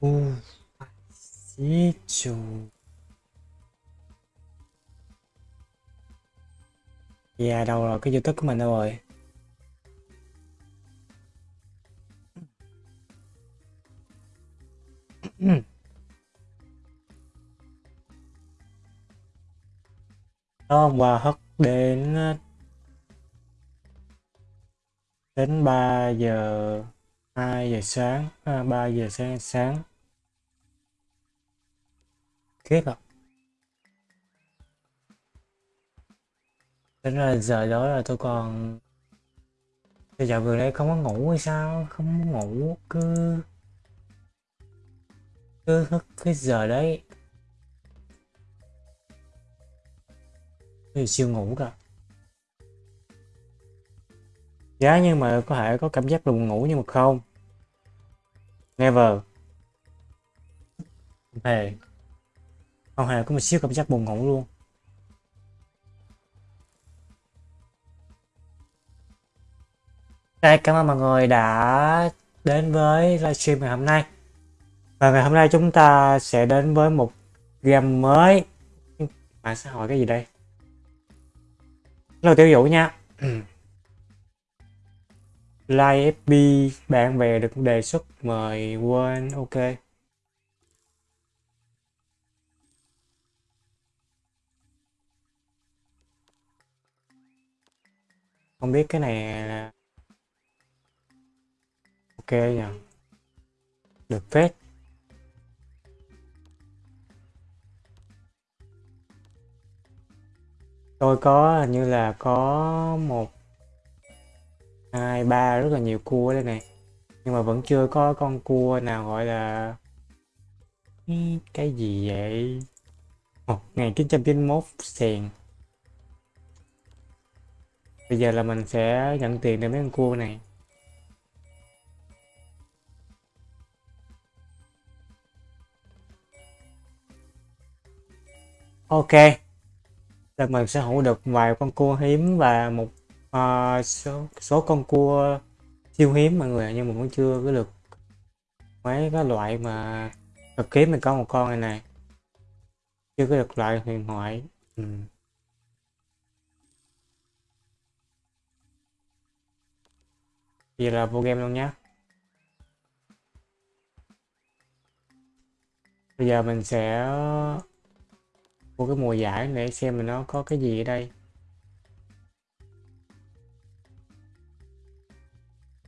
u xí chù đâu rồi? Cái youtube của mình đâu rồi? Đó hôm qua hất đến ờ, đến 3 giờ 2 giờ sáng ờ, à, 3 giờ sáng sáng kiếp à Tính ra giờ đó là tôi còn Tôi dạo vừa đây không có ngủ hay sao? Không có ngủ, cứ Cứ thức cái giờ đấy. Tôi siêu ngủ cả. Giá nhưng mà có thể có cảm giác buồn ngủ nhưng mà không. Never. Không hề không hề có một xíu cảm giác buồn ngủ luôn. Đây, cảm ơn mọi người đã đến với livestream ngày hôm nay. Và ngày hôm nay chúng ta sẽ đến với một game mới. Mạng sẽ hỏi cái gì đây? Lâu tiểu dụ nha. Like FB bạn bè được đề xuất mời quên ok. Không biết cái này là ok nhỉ? Được phết. Tôi có, hình như là có một, hai, ba rất là nhiều cua đây này. Nhưng mà vẫn chưa có con cua nào gọi là cái gì vậy? 1991 sèn bây giờ là mình sẽ nhận tiền để mấy con cua này Ok. Là mình sẽ hữu được vài con cua hiếm và một uh, số số con cua siêu hiếm mọi người nhưng mà vẫn chưa có được mấy cái loại mà cực kiếm mình có một con này này chưa có được loại huyền thoại ừ. Thì là vô game luôn nhé Bây giờ mình sẽ ờ, mua cái mùa giải để xem mà nó có cái gì ở đây.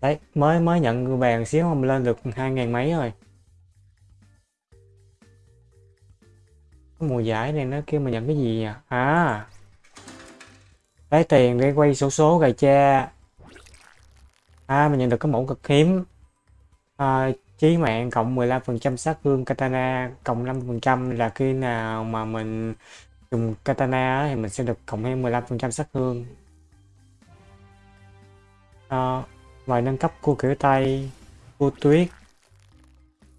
Đấy, mới mới nhận vàng xíu mà lên được hai ngàn mấy rồi. Cái mùa giải này nó kêu mình nhận cái gì nhỉ? À. Lấy tiền để quay số số gà cha à mình nhận được cái mẫu cực hiếm. À, chí mạng cộng 15% sát thương katana cộng 5% là khi nào mà mình dùng katana thì mình sẽ được cộng thêm 15% sát thương. À, ngoài nâng cấp cua kiểu tay cua tuyết.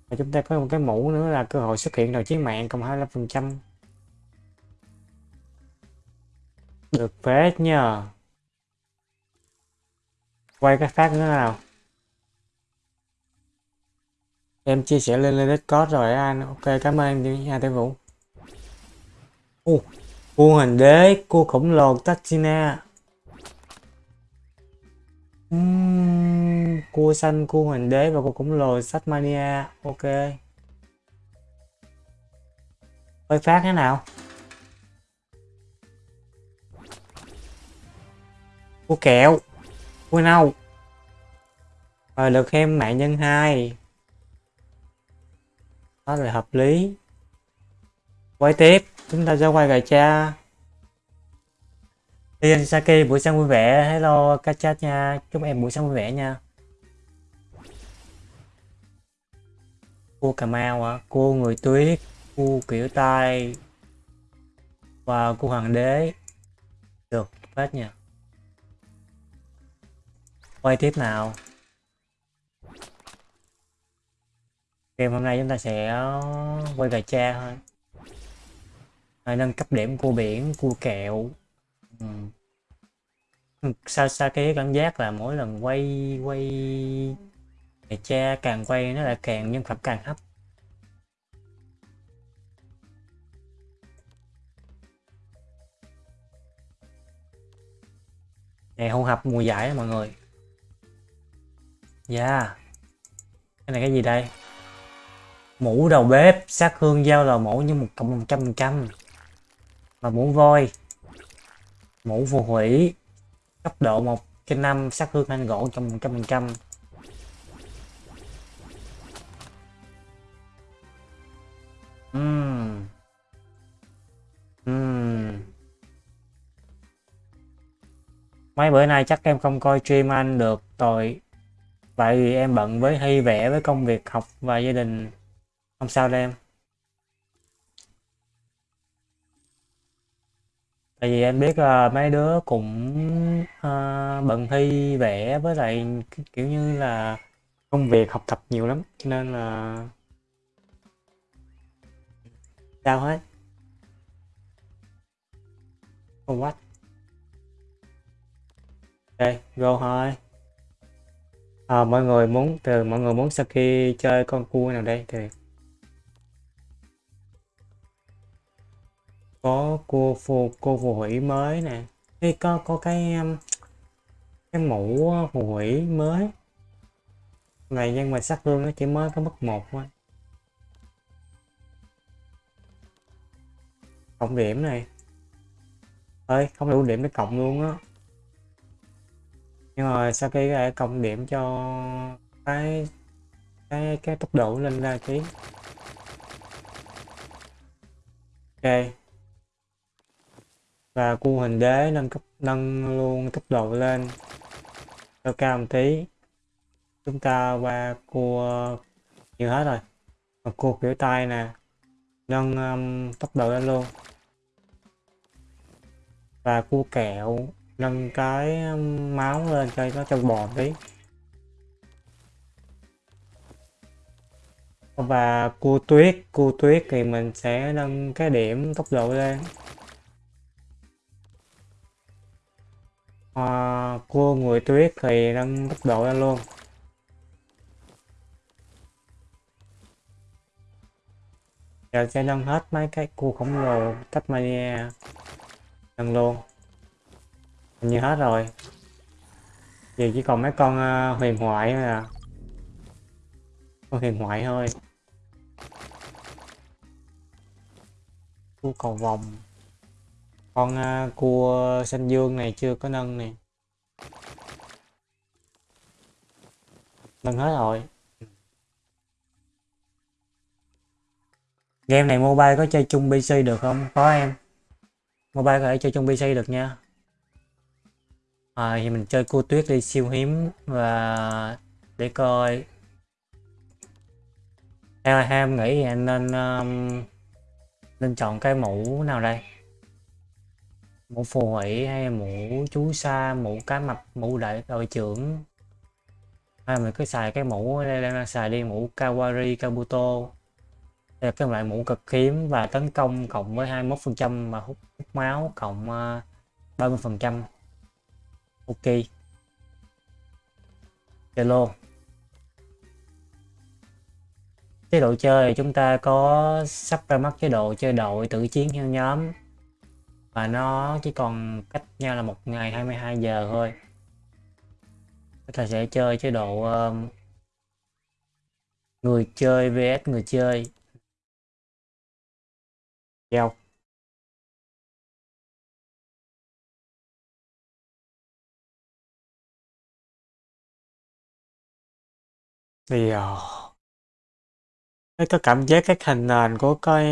Và chúng ta có một cái mũ nữa là cơ hội xuất hiện đầu chiến mạng cộng 25% được phết nha quay cái phát nữa nào. Em chia sẻ lên lên Discord rồi anh. Ok cảm ơn đi nha Tiến Vũ Ô, cua hình đế cua khổng lồ Tachina. Uhm, cua xanh cua hình đế và cua khổng lồ Satmania ok. Hơi phát thế nào? Cua kẹo. Ui nâu rồi được thêm mạng nhân 2 đó là hợp lý. Quay tiếp, chúng ta sẽ quay gà cha. Tiên Saki, buổi sáng vui vẻ. Hello Kachat nha. Chúc em buổi sáng vui vẻ nha. Cua cà mau à cua người tuyết, cua kiểu tai và cua hoàng đế. Được phát nha quay tiếp nào. Game hôm nay chúng ta sẽ quay về cha thôi. À, nâng cấp điểm cua biển cua kẹo. Ừ. sao sao cái cảm giác là mỗi lần quay quay về cha càng quay nó lại càng nhân phẩm càng hấp này hôn hập mùa giải mọi người. Yeah Cái này cái gì đây? Mũ đầu bếp, sát hương dao lò mổ như một cộng một trăm phần trăm. Và mũ voi. Mũ phù hủy. Cấp độ 1 trên 5 sát hương anh gỗ trong một trăm phần trăm. Uhm. Uhm. Mấy bữa nay chắc em không coi stream anh được, tội. Tại vì em bận với thi vẽ với công việc học và gia đình. Không sao đâu em. Tại vì em biết là mấy đứa cũng uh, bận thi vẽ với lại kiểu như là công việc học tập nhiều lắm nên là sao hết? Không what đây go thôi à, mọi người muốn từ mọi người muốn sau khi chơi con cua nào đây thì có cua phù cô phù hủy mới nè. Ê, có có cái um, cái mũ uh, phù hủy mới. Này nhưng mà sát thương nó chỉ mới có mức một thôi. Cộng điểm này. Ơi không đủ điểm để cộng luôn á nhưng mà sau khi cái cộng điểm cho cái cái cái tốc độ lên ra tí. Ok. Và cu hình đế nâng cấp nâng luôn tốc độ lên. Cho cao một tí. Chúng ta qua cua uh, nhiều hết rồi. Mà cua kiểu tay nè. Nâng um, tốc độ lên luôn. Và cua kẹo nâng cái um, máu lên cho nó trong bò tí. Và cua tuyết cua tuyết thì mình sẽ nâng cái điểm tốc độ lên. Ờ, à, cua người tuyết thì nâng tốc độ lên luôn. Giờ sẽ nâng hết mấy cái cua khổng lồ Tasmania nâng luôn như hết rồi. Giờ chỉ còn mấy con uh, huyền thoại thôi à. Con huyền thoại thôi. Cua cầu vòng con uh, cua xanh dương này chưa có nâng nè. Nâng hết rồi. Game này mobile có chơi chung pc được không? Có em. Mobile có thể chơi chung pc được nha à, thì mình chơi cua tuyết đi siêu hiếm và để coi. Theo em nghĩ thì anh nên um, nên chọn cái mũ nào đây? Mũ phù hủy hay mũ chú sa mũ cá mập mũ đại đội trưởng? Hay mình cứ xài cái mũ đây đang xài đi mũ kawari kabuto. Đây là cái loại mũ cực hiếm và tấn công cộng với 21 phần trăm mà hút, hút máu cộng uh, 30 phần trăm ok. Hello. Chế độ chơi chúng ta có sắp ra mắt chế độ chơi đội tự chiến theo nhóm. Và nó chỉ còn cách nhau là một ngày 22 giờ thôi. Chúng ta sẽ chơi chế độ um, người chơi vs người chơi. Giao. Thì ờ, thấy có cảm giác, cái hình nền của cái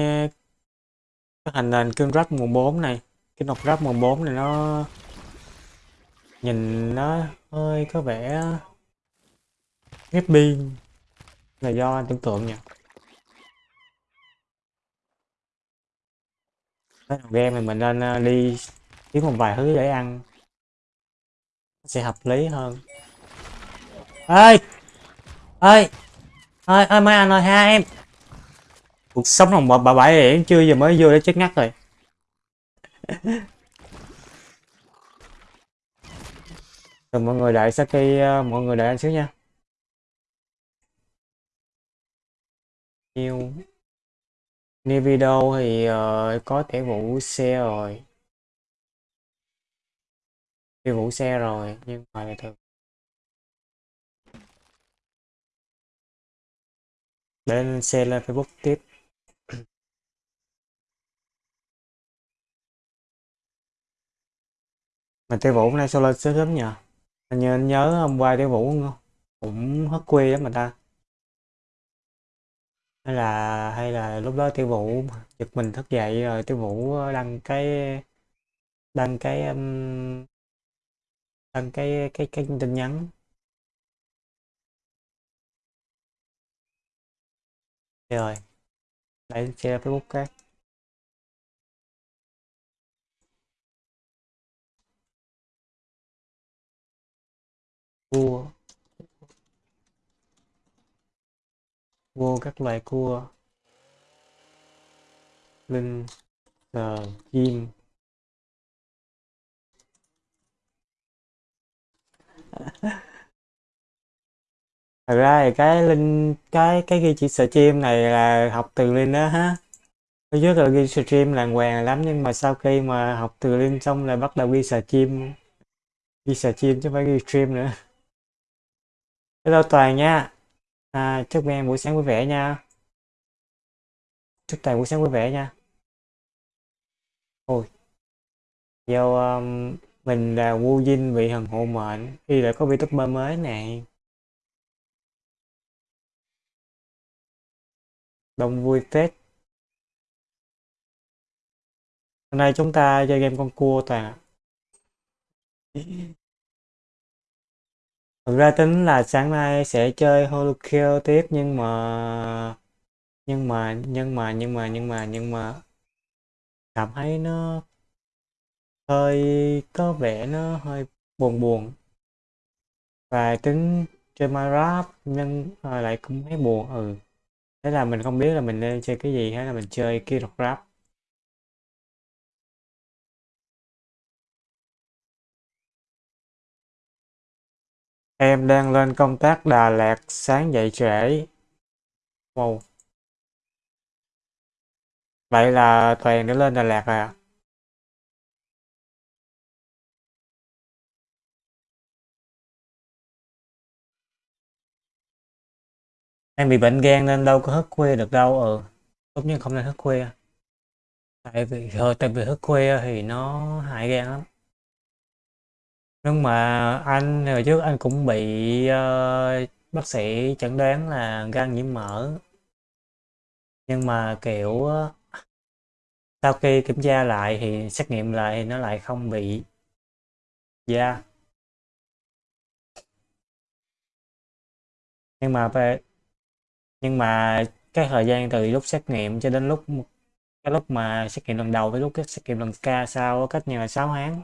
cái hình nền cương rắp mùa 4 này, cái nọc rắp mùa 4 này nó nhìn nó hơi có vẻ ghép biên là do anh tưởng tượng nha. Cái game này mình nên ờ, đi kiếm một vài thứ để ăn. Sẽ hợp lý hơn. Ơi ơi ơi ơi mấy anh ơi hai em. Cuộc sống lòng bà, bà bảy điểm chưa giờ mới vô để chết ngắt rồi. Rồi mọi người đợi Saki uh, mọi người đợi anh xíu nha. Nhiều new video thì uh, có thể vụ xe rồi. Tiêu vụ xe rồi nhưng mà thường để lên xe lên Facebook tiếp. Mà tiêu vũ nay sao lên sớm sớm nhờ. Anh nhớ, anh nhớ hôm qua tiêu vũ cũng hất quê lắm mà ta. Hay là hay là lúc đó tiêu vũ giật mình thức dậy rồi tiêu vũ đăng cái đăng cái đăng đăng cái cái cái tin nhắn. Rồi để share facebook khác. Cua. Vô các loài cua. Linh sờ chim. thật ra thì cái linh cái cái ghi chỉ stream này là học từ linh đó ha. Thứ nhất là ghi stream làng hoàng lắm nhưng mà sau khi mà học từ linh xong là bắt đầu ghi stream ghi stream chứ không phải ghi stream nữa. Hello toàn nha. À, chúc em buổi sáng vui vẻ nha. Chúc toàn buổi sáng vui vẻ nha. Ôi. Do um, mình là Wu dinh bị thần hộ mệnh khi lại có VTuber mới này. Đông vui phết. Hôm nay chúng ta chơi game con cua toàn ạ. Thực ra tính là sáng nay sẽ chơi Holokill tiếp, nhưng mà nhưng mà nhưng mà nhưng mà nhưng mà nhưng mà cảm thấy nó hơi có vẻ nó hơi buồn buồn. Và tính chơi Minecraft nhưng lại cũng thấy buồn ừ thế là mình không biết là mình nên chơi cái gì hay là mình chơi Key Rap Em đang lên công tác Đà Lạt sáng dậy trễ. Wow. Vậy là Toàn đã lên Đà Lạt rồi à? Em bị bệnh gan nên đâu có thức khuya được đâu. Ừ. Tốt nhất không nên thức khuya. Tại vì ờ, tại vì thức khuya thì nó hại gan lắm nhưng mà anh hồi trước anh cũng bị uh, bác sĩ chẩn đoán là gan nhiễm mỡ nhưng mà kiểu sau khi kiểm tra lại thì xét nghiệm lại thì nó lại không bị da yeah. nhưng mà về nhưng mà cái thời gian từ lúc xét nghiệm cho đến lúc cái lúc mà xét nghiệm lần đầu với lúc xét nghiệm lần ca sau cách nhau là 6 tháng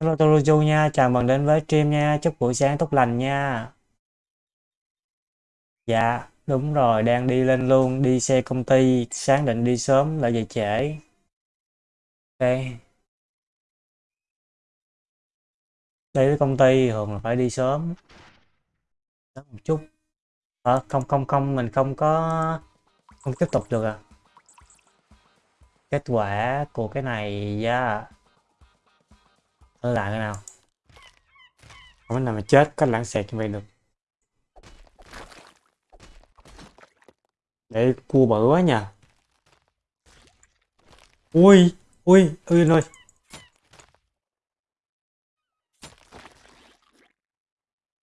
Hello Toruju nha, chào mừng đến với stream nha, chúc buổi sáng tốt lành nha. Dạ, đúng rồi, đang đi lên luôn, đi xe công ty, sáng định đi sớm lại về trễ. Ok. Đi với công ty thường là phải đi sớm đó một chút. Ờ, không không không, mình không có không tiếp tục được à. Kết quả của cái này, yeah là lại cái nào không nào mà chết có lãng xẹt như vậy được để cua bự quá nha ui ui ui ơi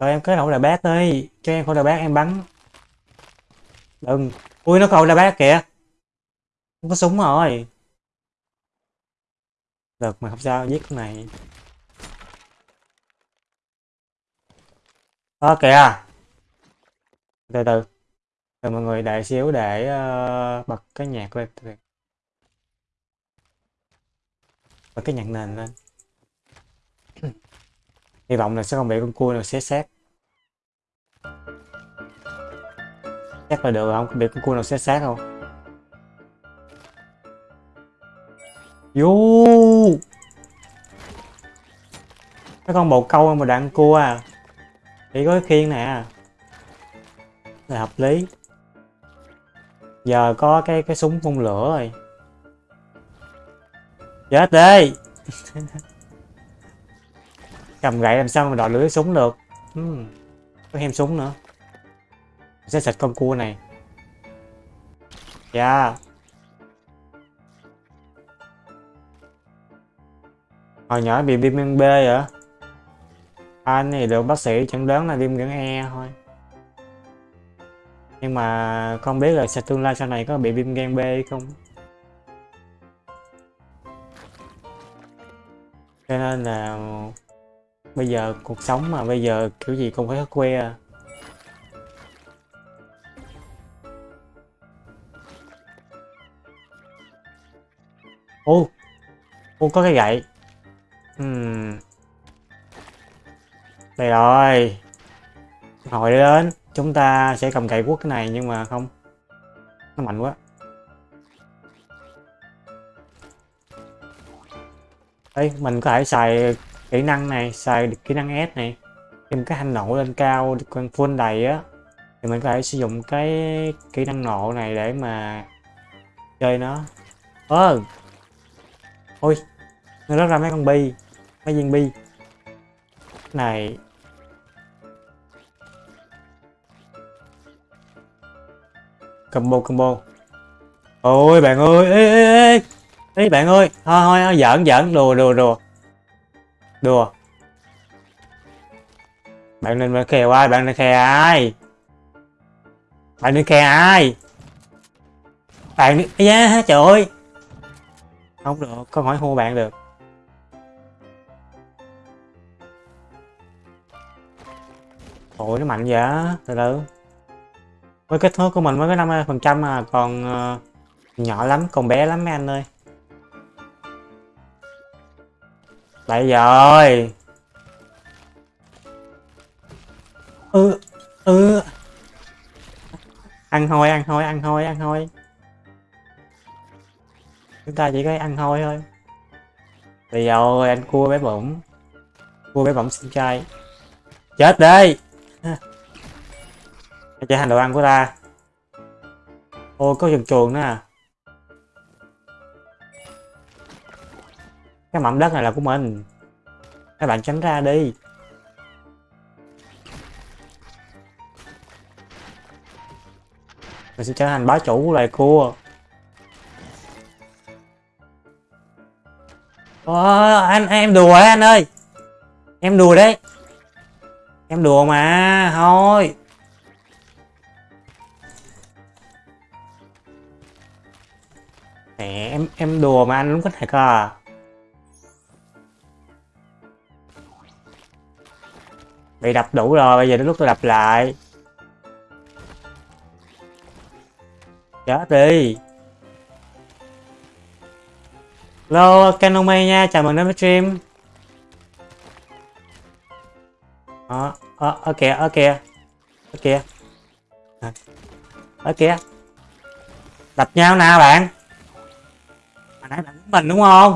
rồi em kết hậu là bác đi cho em khẩu là bác em bắn. Đừng. Ui nó khẩu là bác kìa. Không có súng rồi. Được mà không sao giết cái này. Ơ kìa. Từ từ. Từ mọi người đợi xíu để uh, bật cái nhạc lên Bật cái nhạc nền lên. Hy vọng là sẽ không bị con cua nào xé xác. Chắc là được không? biết con cua nào xét xác không? Vô Cái con bồ câu mà đạn cua à chỉ có cái khiên nè à. là hợp lý giờ có cái cái súng phun lửa rồi chết đi cầm gậy làm sao mà đòi lưỡi súng được uhm. có thêm súng nữa sẽ sạch con cua này. Dạ. Yeah. hồi nhỏ bị viêm gan B vậy anh thì được bác sĩ chẩn đoán là viêm gan E thôi. Nhưng mà không biết là sẽ tương lai sau này có bị viêm gan B hay không. Cho nên là bây giờ cuộc sống mà bây giờ kiểu gì cũng phải khắc que à ô ô có cái gậy. Uhm. đây rồi. Hồi đến. Chúng ta sẽ cầm gậy quất cái này nhưng mà không. Nó mạnh quá. Đây mình có thể xài kỹ năng này, xài kỹ năng S này. Thêm cái hành nổ lên cao, con full đầy á. Thì mình có thể sử dụng cái kỹ năng nộ này để mà chơi nó. Ơ ôi nó rớt ra mấy con bi mấy viên bi. Này. Combo combo. Ôi bạn ơi ê ê ê ê. Bạn ơi thôi thôi giỡn giỡn. Đùa đùa đùa. Đùa. Bạn nên mà ai? Bạn nên khe ai? Bạn nên khe ai? Bạn nên yeah, trời ơi không được có hỏi hô bạn được. Ôi nó mạnh vậy từ từ. Với kích thước của mình mới có 50 phần trăm mà còn uh, nhỏ lắm còn bé lắm mấy anh ơi. Lại rồi. Ừ ừ. Ăn thôi ăn thôi ăn thôi ăn thôi chúng ta chỉ có ăn thôi thôi. Bây giờ anh cua bé bụng cua bé bụng xin trai. Chết đi. Trở thành đồ ăn của ta. Ô, có chuồn chuồng nữa à? Cái mảnh đất này là của mình. Các bạn tránh ra đi. Mình sẽ trở thành bá chủ của loài cua. Ồ, anh em đùa đấy anh ơi. Em đùa đấy. Em đùa mà thôi. Mẹ em em đùa mà anh đúng có thể cơ Bị đập đủ rồi, bây giờ đến lúc tôi đập lại. Chết đi. Hello, Canome nha, chào mừng đến với stream. Ờ, ờ, ở kìa, ở kìa. Ở kìa. Ở kìa. Đập nhau nào bạn? Mà nãy bạn mình đúng không?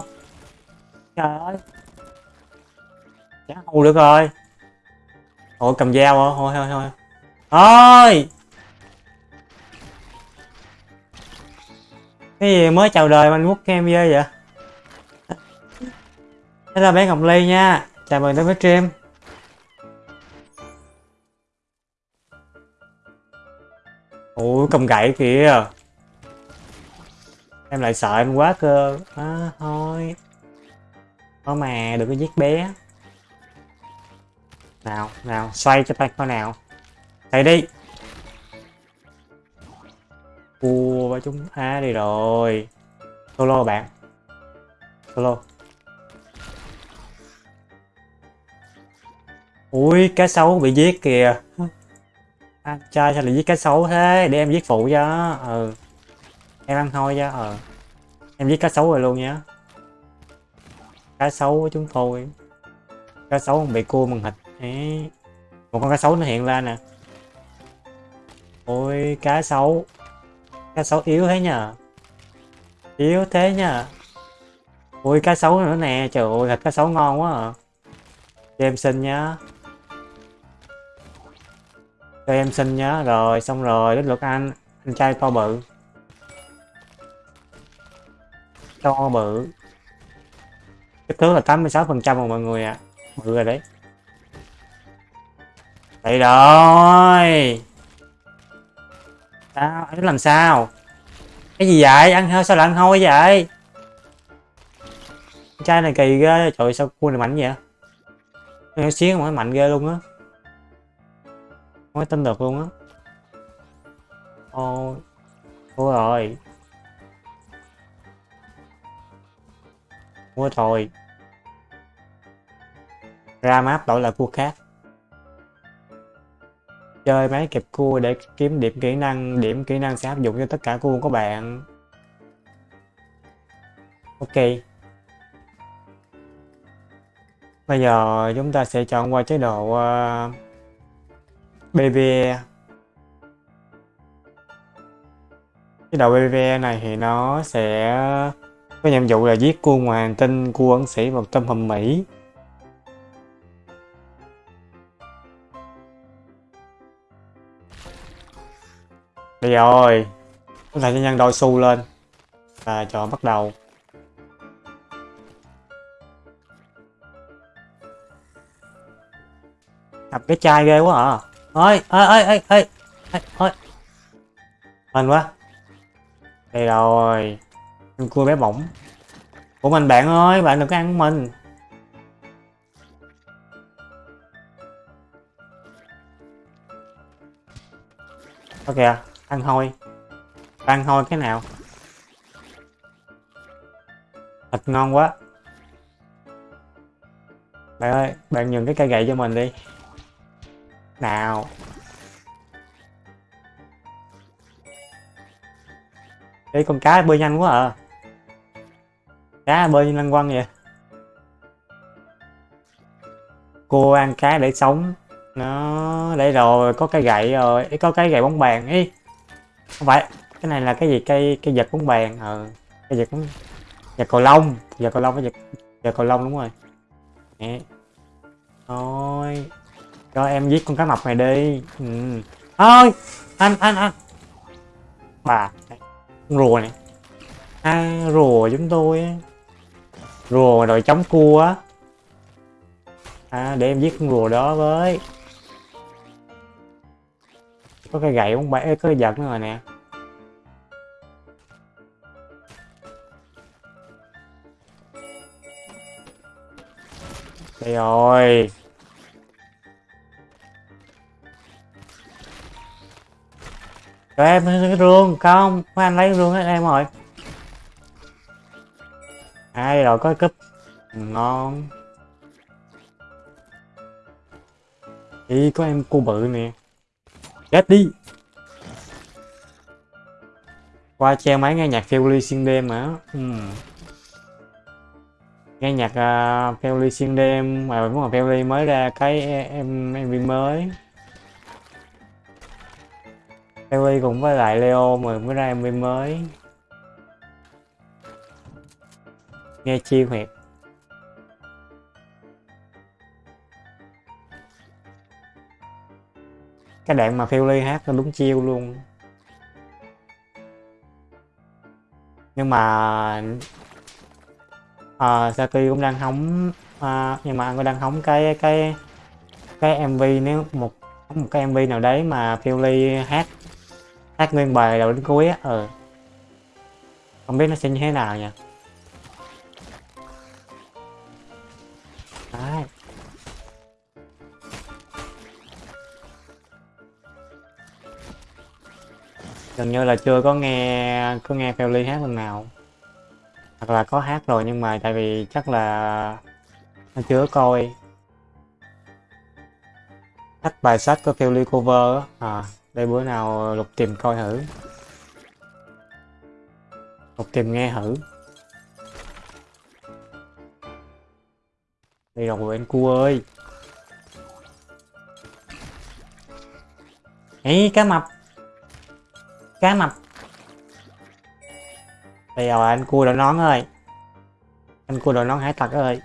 Trời ơi. Chả hù được rồi. Ủa cầm dao hả? Thôi thôi thôi. Thôi. Cái gì mới chào đời mà anh quốc kem dơ vậy? Đây là bé Ngọc Ly nha. Chào mừng đến với stream. Ủa cầm gậy kìa. Em lại sợ em quá cơ. À, thôi. Thôi mà đừng có giết bé nào nào xoay cho tay coi nào thầy đi Ua và chúng ta đi rồi solo bạn solo ui cá sấu bị giết kìa. Anh trai sao lại giết cá sấu thế? Để em giết phụ cho. Ừ. Em ăn thôi cho Ừ. Em giết cá sấu rồi luôn nhá cá sấu của chúng tôi. Cá sấu bị cua bằng thịt Đấy. một con cá sấu nó hiện ra nè. Ôi, cá sấu. Cá sấu yếu thế nhờ yếu thế nhờ ui, cá sấu nữa nè. Trời ơi, thịt cá sấu ngon quá à. Cho em xin nhá cho em xin nhá rồi, xong rồi, đến lượt anh. Anh trai to bự. To bự. Kích thước là 86 phần trăm rồi mọi người ạ. À. bự rồi đấy. Vậy rồi. Sao? Anh làm sao? Cái gì vậy? Ăn hơi, sao lại ăn hôi vậy? Trai này kỳ ghê. Trời sao cua này mạnh vậy? Nó xíu mà mạnh ghê luôn á không tin được luôn á. Ôi thua rồi. Thua rồi. Ra map đổi lại cua khác. Chơi máy kẹp cua để kiếm điểm kỹ năng điểm kỹ năng sẽ áp dụng cho tất cả cua của bạn. Ok. Bây giờ chúng ta sẽ chọn qua chế độ uh, BVE cái đầu BVE này thì nó sẽ có nhiệm vụ là giết cua ngoài hành tinh cua ẩn sĩ vào tâm hầm Mỹ. Đây rồi Chúng ta sẽ nhân đôi xu lên Và cho bắt đầu. Đập cái chai ghê quá à ơi ơi ơi ơi ơi ơi Mình quá. Đây rồi. Con cua bé bỏng. Của mình bạn ơi, Bạn đừng có ăn của mình Ok ăn hôi. Ăn hôi cái nào? Thịt ngon quá. Bạn ơi, bạn nhường cái cây gậy cho mình đi nào. Ê, con cá bơi nhanh quá à. Cá bơi như lăng quăng vậy. Cô ăn cá để sống. Nó Đây rồi, có cái gậy rồi. Có cái gậy bóng bàn Ê không phải, cái này là cái gì? Cây cây giật bóng bàn ờ cây giật bóng giật cầu lông. Giật cầu lông cái giật giật cầu lông đúng rồi. Nè thôi cho em giết con cá mập này đi. Ừ. thôi anh anh anh. Bà con rùa này. À, rùa chúng tôi rùa rồi chống cua á. À, để em giết con rùa đó với. Có cái gậy không bể có cái giật nữa rồi nè. Đây rồi. Cho em cái rương không mấy anh lấy rương hết em rồi. Ai rồi có cúp. Ngon. Đi có em cô bự nè. Chết đi. Qua treo máy nghe nhạc phiêu ly xuyên đêm hả uhm. Ừ. nghe nhạc à, uh, phiêu ly xuyên đêm mà đúng là phiêu ly mới ra cái em mv mới phiêu cũng với lại leo mà mới ra mv mới. Nghe chiêu huyệt. Cái đoạn mà phiêu ly hát nó đúng chiêu luôn. Nhưng mà à, Saki cũng đang hóng à, nhưng mà anh cũng đang hóng cái cái cái MV nếu một một cái MV nào đấy mà phiêu ly hát hát nguyên bài đầu đến cuối á ừ. không biết nó sẽ như thế nào nha đấy. Gần như là chưa có nghe có nghe Felly hát lần nào. Hoặc là có hát rồi nhưng mà tại vì chắc là nó chưa coi. Hát bài sách của Felly cover à đây, bữa nào ờ, lục tìm coi thử. Lục tìm nghe thử. Đây rồi anh cua ơi. Ấy cá mập. Cá mập. Bây giờ anh cua đội nón ơi anh cua đội nón hải tặc ơi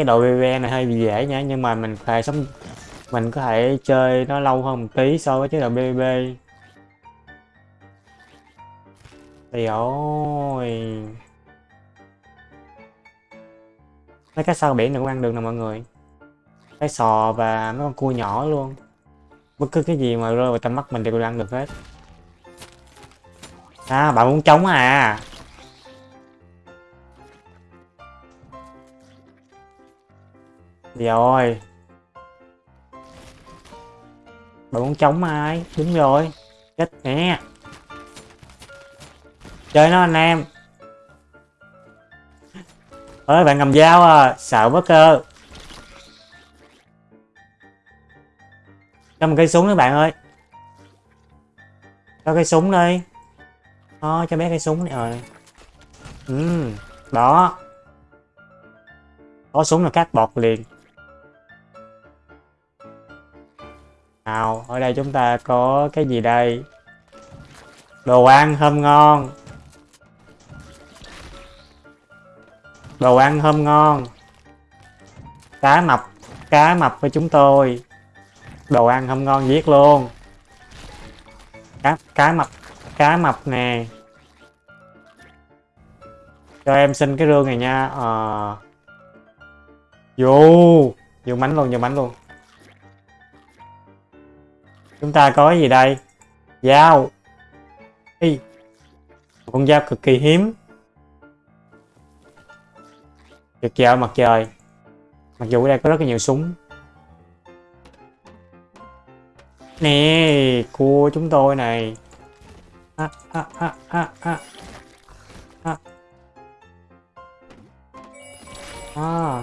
cái đội BB này hơi bị dễ nhá nhưng mà mình phải sống, mình có thể chơi nó lâu hơn một tí so với chế độ BB thì ôi. Mấy cái sao biển này cũng ăn được nè mọi người. Cái sò và mấy con cua nhỏ luôn. Bất cứ cái gì mà rơi vào tầm mắt mình đều ăn được hết. À bạn muốn trống à? Rồi Bạn muốn chống ai? Đúng rồi, Chết nè Chơi nó anh em. Ơi, bạn cầm dao à sợ quá cơ. Cho một cây súng nữa bạn ơi. Cho cây súng đi. Đó cho bé cây súng này rồi ờ. ừ đó. Có súng là cắt bọt liền. Nào, ở đây chúng ta có cái gì đây? Đồ ăn thơm ngon. Đồ ăn thơm ngon. Cá mập cá mập với chúng tôi. Đồ ăn thơm ngon giết luôn. Cá cá mập cá mập nè. Cho em xin cái rương này nha. Ờ. Vô vô mánh luôn vô mánh luôn chúng ta có gì đây? Dao. Ê, con dao cực kỳ hiếm. Tuyệt vời mặt trời. Mặc dù ở đây có rất là nhiều súng. Nè Cua chúng tôi này. À, à, à, à, à. À. À.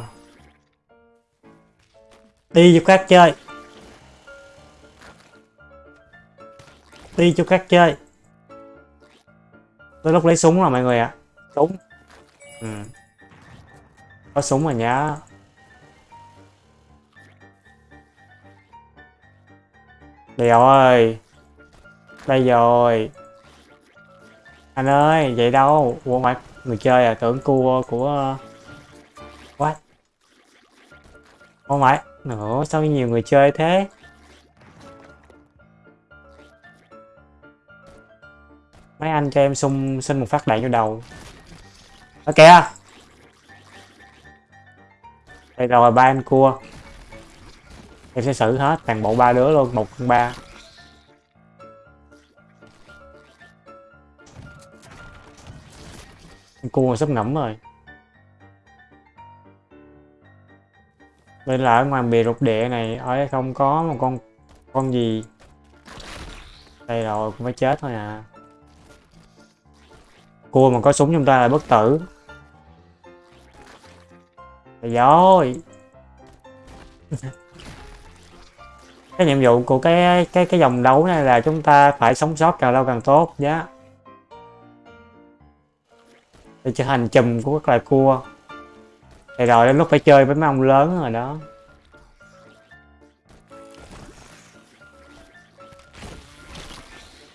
Đi giúp các chơi. Đi cho các chơi. Tới lúc lấy súng rồi mọi người ạ. À. Súng. Ừ. Có súng rồi nhá. Đây rồi đây rồi. Anh ơi, vậy đâu? Ủa ngoại người chơi à tưởng cua của, what? Không phải nữa sao nhiều người chơi thế? Mấy anh cho em xung, xin một phát đạn vô đầu. Ở kìa đây rồi, ba em cua. Em sẽ xử hết, toàn bộ ba đứa luôn, một con ba. Cua sắp ngẫm rồi. Đây là ở ngoài bìa rục địa này, ở đây không có một con con gì. Đây rồi, cũng phải chết thôi à cua mà có súng trong ta là bất tử. Rồi cái nhiệm vụ của cái cái cái dòng đấu này là chúng ta phải sống sót càng lâu càng tốt nhé để trở thành chùm của các loài cua. Thì rồi đến lúc phải chơi với mấy ông lớn rồi đó.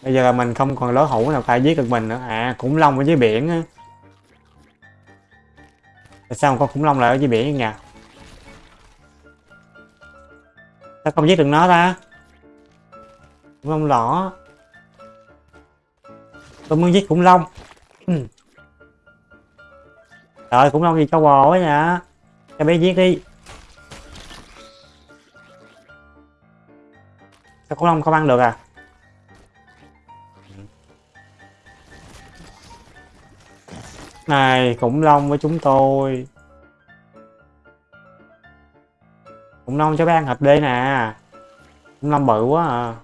Bây giờ là mình không còn đối thủ nào phải giết được mình nữa à khủng long ở dưới biển á Tại sao con khủng long lại ở dưới biển nhỉ? Sao không giết được nó ta? Khủng long lỏ Tôi muốn giết khủng long ừ. Trời khủng long gì cao bò quá nhỉ? Cho bé giết đi Sao khủng long không ăn được à? Này, khủng long với chúng tôi. Khủng long cho bé ăn thịt đi nè. Khủng long bự quá à.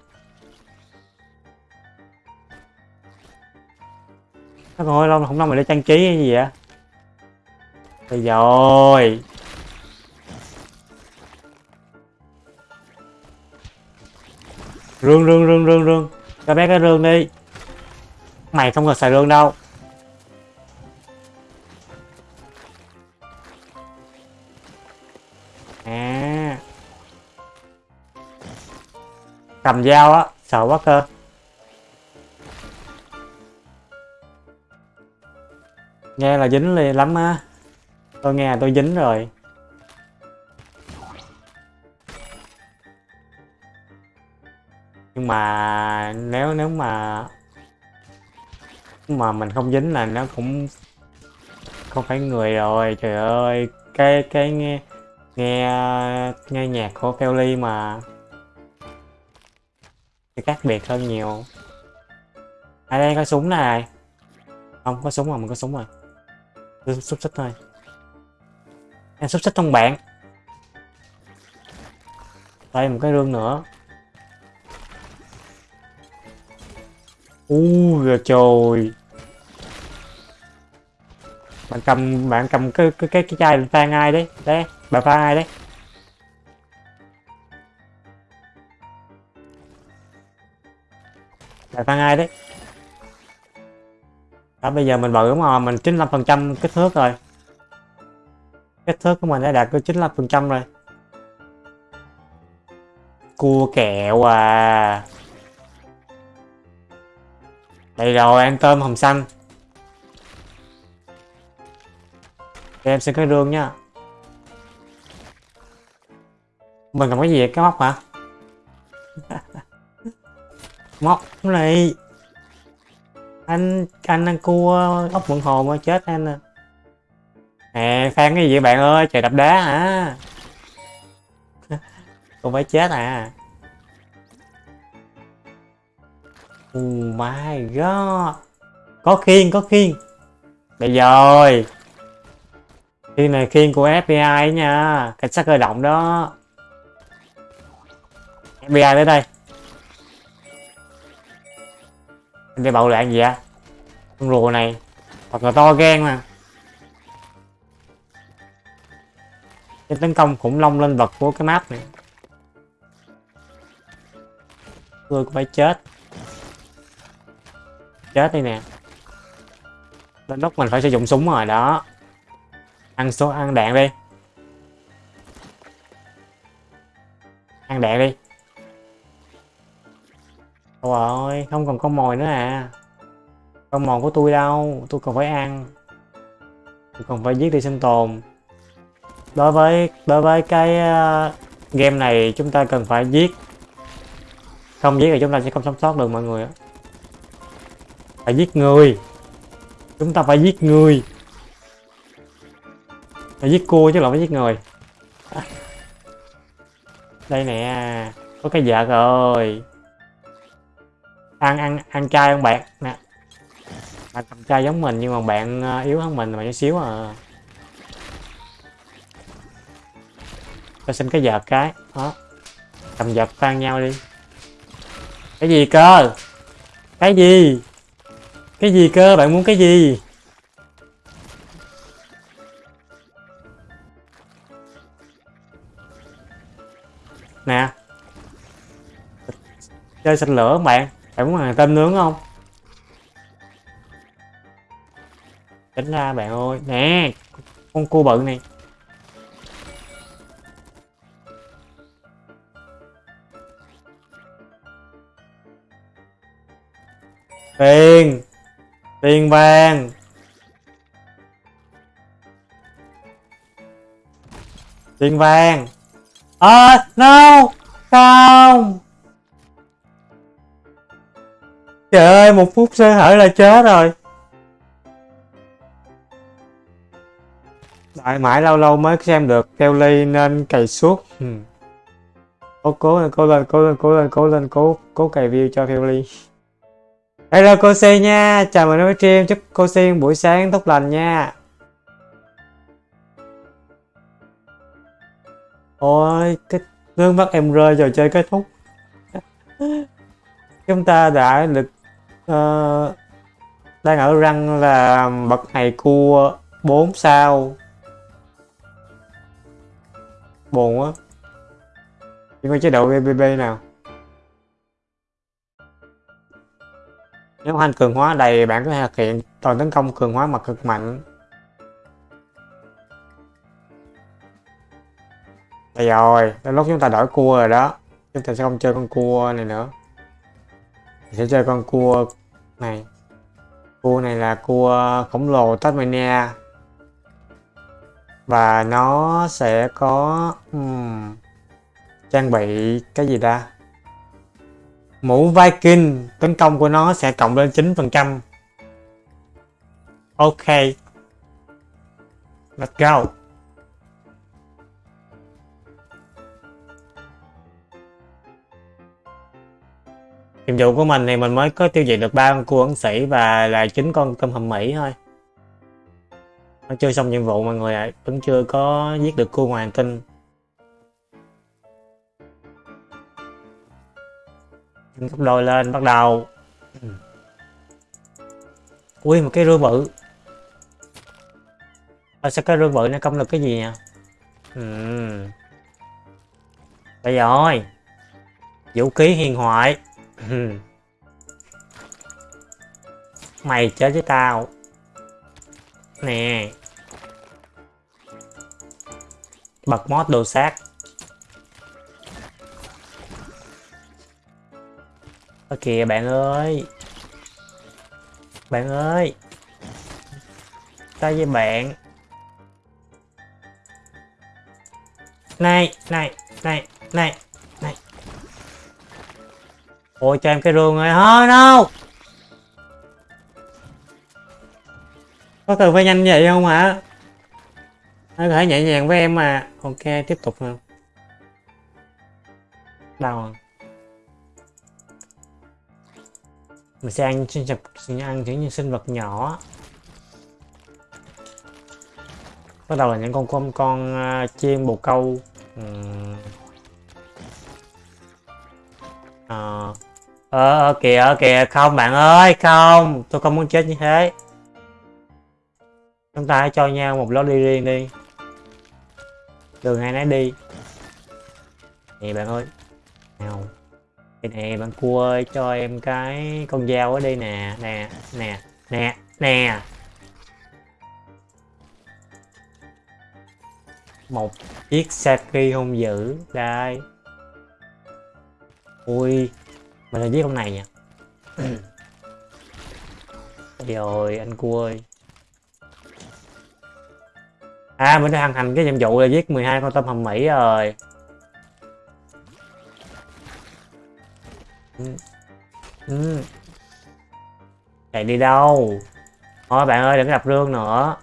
Nó còn long khủng long mày để trang trí hay gì vậy? Rồi rồi. Rương rương rương rương rương. Cho bé cái rương đi. Mày không cần xài rương đâu. Cầm dao á, sợ quá cơ. Nghe là dính liền lắm á. Tôi nghe là tôi dính rồi. Nhưng mà nếu nếu mà mà mình không dính là nó cũng không phải người rồi. Trời ơi, cái cái nghe nghe nghe nhạc của Kelly mà thì khác biệt hơn nhiều. Ở đây có súng này. Không có súng rồi mình có súng rồi xúc xích thôi. Em xúc xích trong bạn. Đây một cái rương nữa. U rồi trời bạn cầm bạn cầm cái cái cái, cái chai pha ai đấy. Đấy bà pha ai đấy. Bà tăng ai đấy. Đó, bây giờ mình bự mà mình 95 phần trăm kích thước rồi. Kích thước của mình đã đạt tới 95 phần trăm rồi. Cua kẹo à. Đây rồi, ăn tôm hồng xanh. Để em xin cái rương nha mình còn cái gì vậy? cái móc hả? móc này anh anh ăn cua ốc mượn hồ mà chết anh à. Nè phan cái gì vậy bạn ơi? Trời đập đá hả? Con phải chết à. Oh my god. Có khiên, có khiên. Bây rồi. Khiên này khiên của FBI nha. Cảnh sát cơ động đó. FBI tới đây. Anh đi bạo loạn gì vậy Con rùa này. Thật là to gan mà. Cái tấn công khủng long lên vật của cái map này. Tôi cũng phải chết. Chết đi nè. Đến lúc mình phải sử dụng súng rồi, đó. Ăn số, ăn đạn đi. Ăn đạn đi rồi không còn con mồi nữa à. Con mồi của tôi đâu tôi còn phải ăn. Tôi còn phải giết đi sinh tồn. Đối với đối với cái uh, game này chúng ta cần phải giết. Không giết thì chúng ta sẽ không sống sót được mọi người phải giết người. Chúng ta phải giết người. Phải giết cua chứ là phải giết người. À. Đây nè có cái vợ rồi ăn ăn ăn chay không bạn nè bạn cầm chay giống mình nhưng mà bạn ờ, yếu hơn mình mà chút xíu à tôi xin cái vợt cái đó cầm vợt phan nhau đi cái gì cơ cái gì cái gì cơ? Bạn muốn cái gì? Nè. Chơi xanh lửa không bạn? Bạn muốn hàng tôm nướng không? Tính ra bạn ơi. Nè. Con cua bự này. Tiền tiền vàng tiền vàng à, no không trời ơi một phút sơ hở là chết rồi Đợi mãi lâu lâu mới xem được Kelly nên cày suốt ừ. cố cố cố lên cố lên cố lên cố lên cố cố cày view cho Kelly Hello cô Si nha, chào mừng đến với stream, chúc cô Si buổi sáng tốt lành nha. Ôi, cái nước mắt em rơi trò chơi kết thúc. Chúng ta đã được uh, đang ở răng là bậc này cua 4 sao. Buồn quá. nhưng mà chế độ BBB nào. Nếu hành cường hóa đầy bạn có thể thực hiện toàn tấn công cường hóa mặt cực mạnh. Đây rồi, đến lúc chúng ta đổi cua rồi đó. Chúng ta sẽ không chơi con cua này nữa. Mình sẽ chơi con cua này. Cua này là cua khổng lồ Tasmania. Và nó sẽ có um, trang bị cái gì ta? Mũ Viking tấn công của nó sẽ cộng lên 9% ok let's go nhiệm vụ của mình thì mình mới có tiêu diệt được ba con cua ấn sĩ và là chín con tôm hùm mỹ thôi. Nó chưa xong nhiệm vụ mọi người ạ vẫn chưa có giết được cua hoàng tinh gấp đôi lên bắt đầu. Ui một cái rương bự. À, sao cái rương bự nó công lực cái gì nhỉ ừ. giờ ơi vũ khí hiền hoại ừ. mày chết với tao. Nè. Bật mod đồ sát. Ơ kìa, bạn ơi. Bạn ơi. Tao với bạn. Này Này Này Này. Ôi cho em cái rương rồi Thôi no Có cần phải nhanh vậy không hả? Nó có thể nhẹ nhàng với em mà. Ok tiếp tục nào. Đâu rồi à? mình sẽ ăn sinh vật ăn những như sinh vật nhỏ. Bắt đầu là những con con à, con uh, chiên bồ câu. Uhm. uh, Ờ, ờ kìa ờ, kìa. Không, bạn ơi, không. Tôi không muốn chết như thế. Chúng ta hãy cho nhau một lối đi riêng đi. Đường hai nấy đi. Nè bạn ơi. Nào. Đây nè bạn cua ơi, cho em cái con dao ở đây nè. Nè nè nè nè. Một chiếc saki hung dữ. Đây. Ui mình là giết con này nha. Rồi anh cua ơi. À mình đã hoàn thành cái nhiệm vụ là giết 12 con tôm hầm mỹ rồi. Ừ. Ừ. chạy đi đâu? Thôi bạn ơi đừng gặp rương nữa.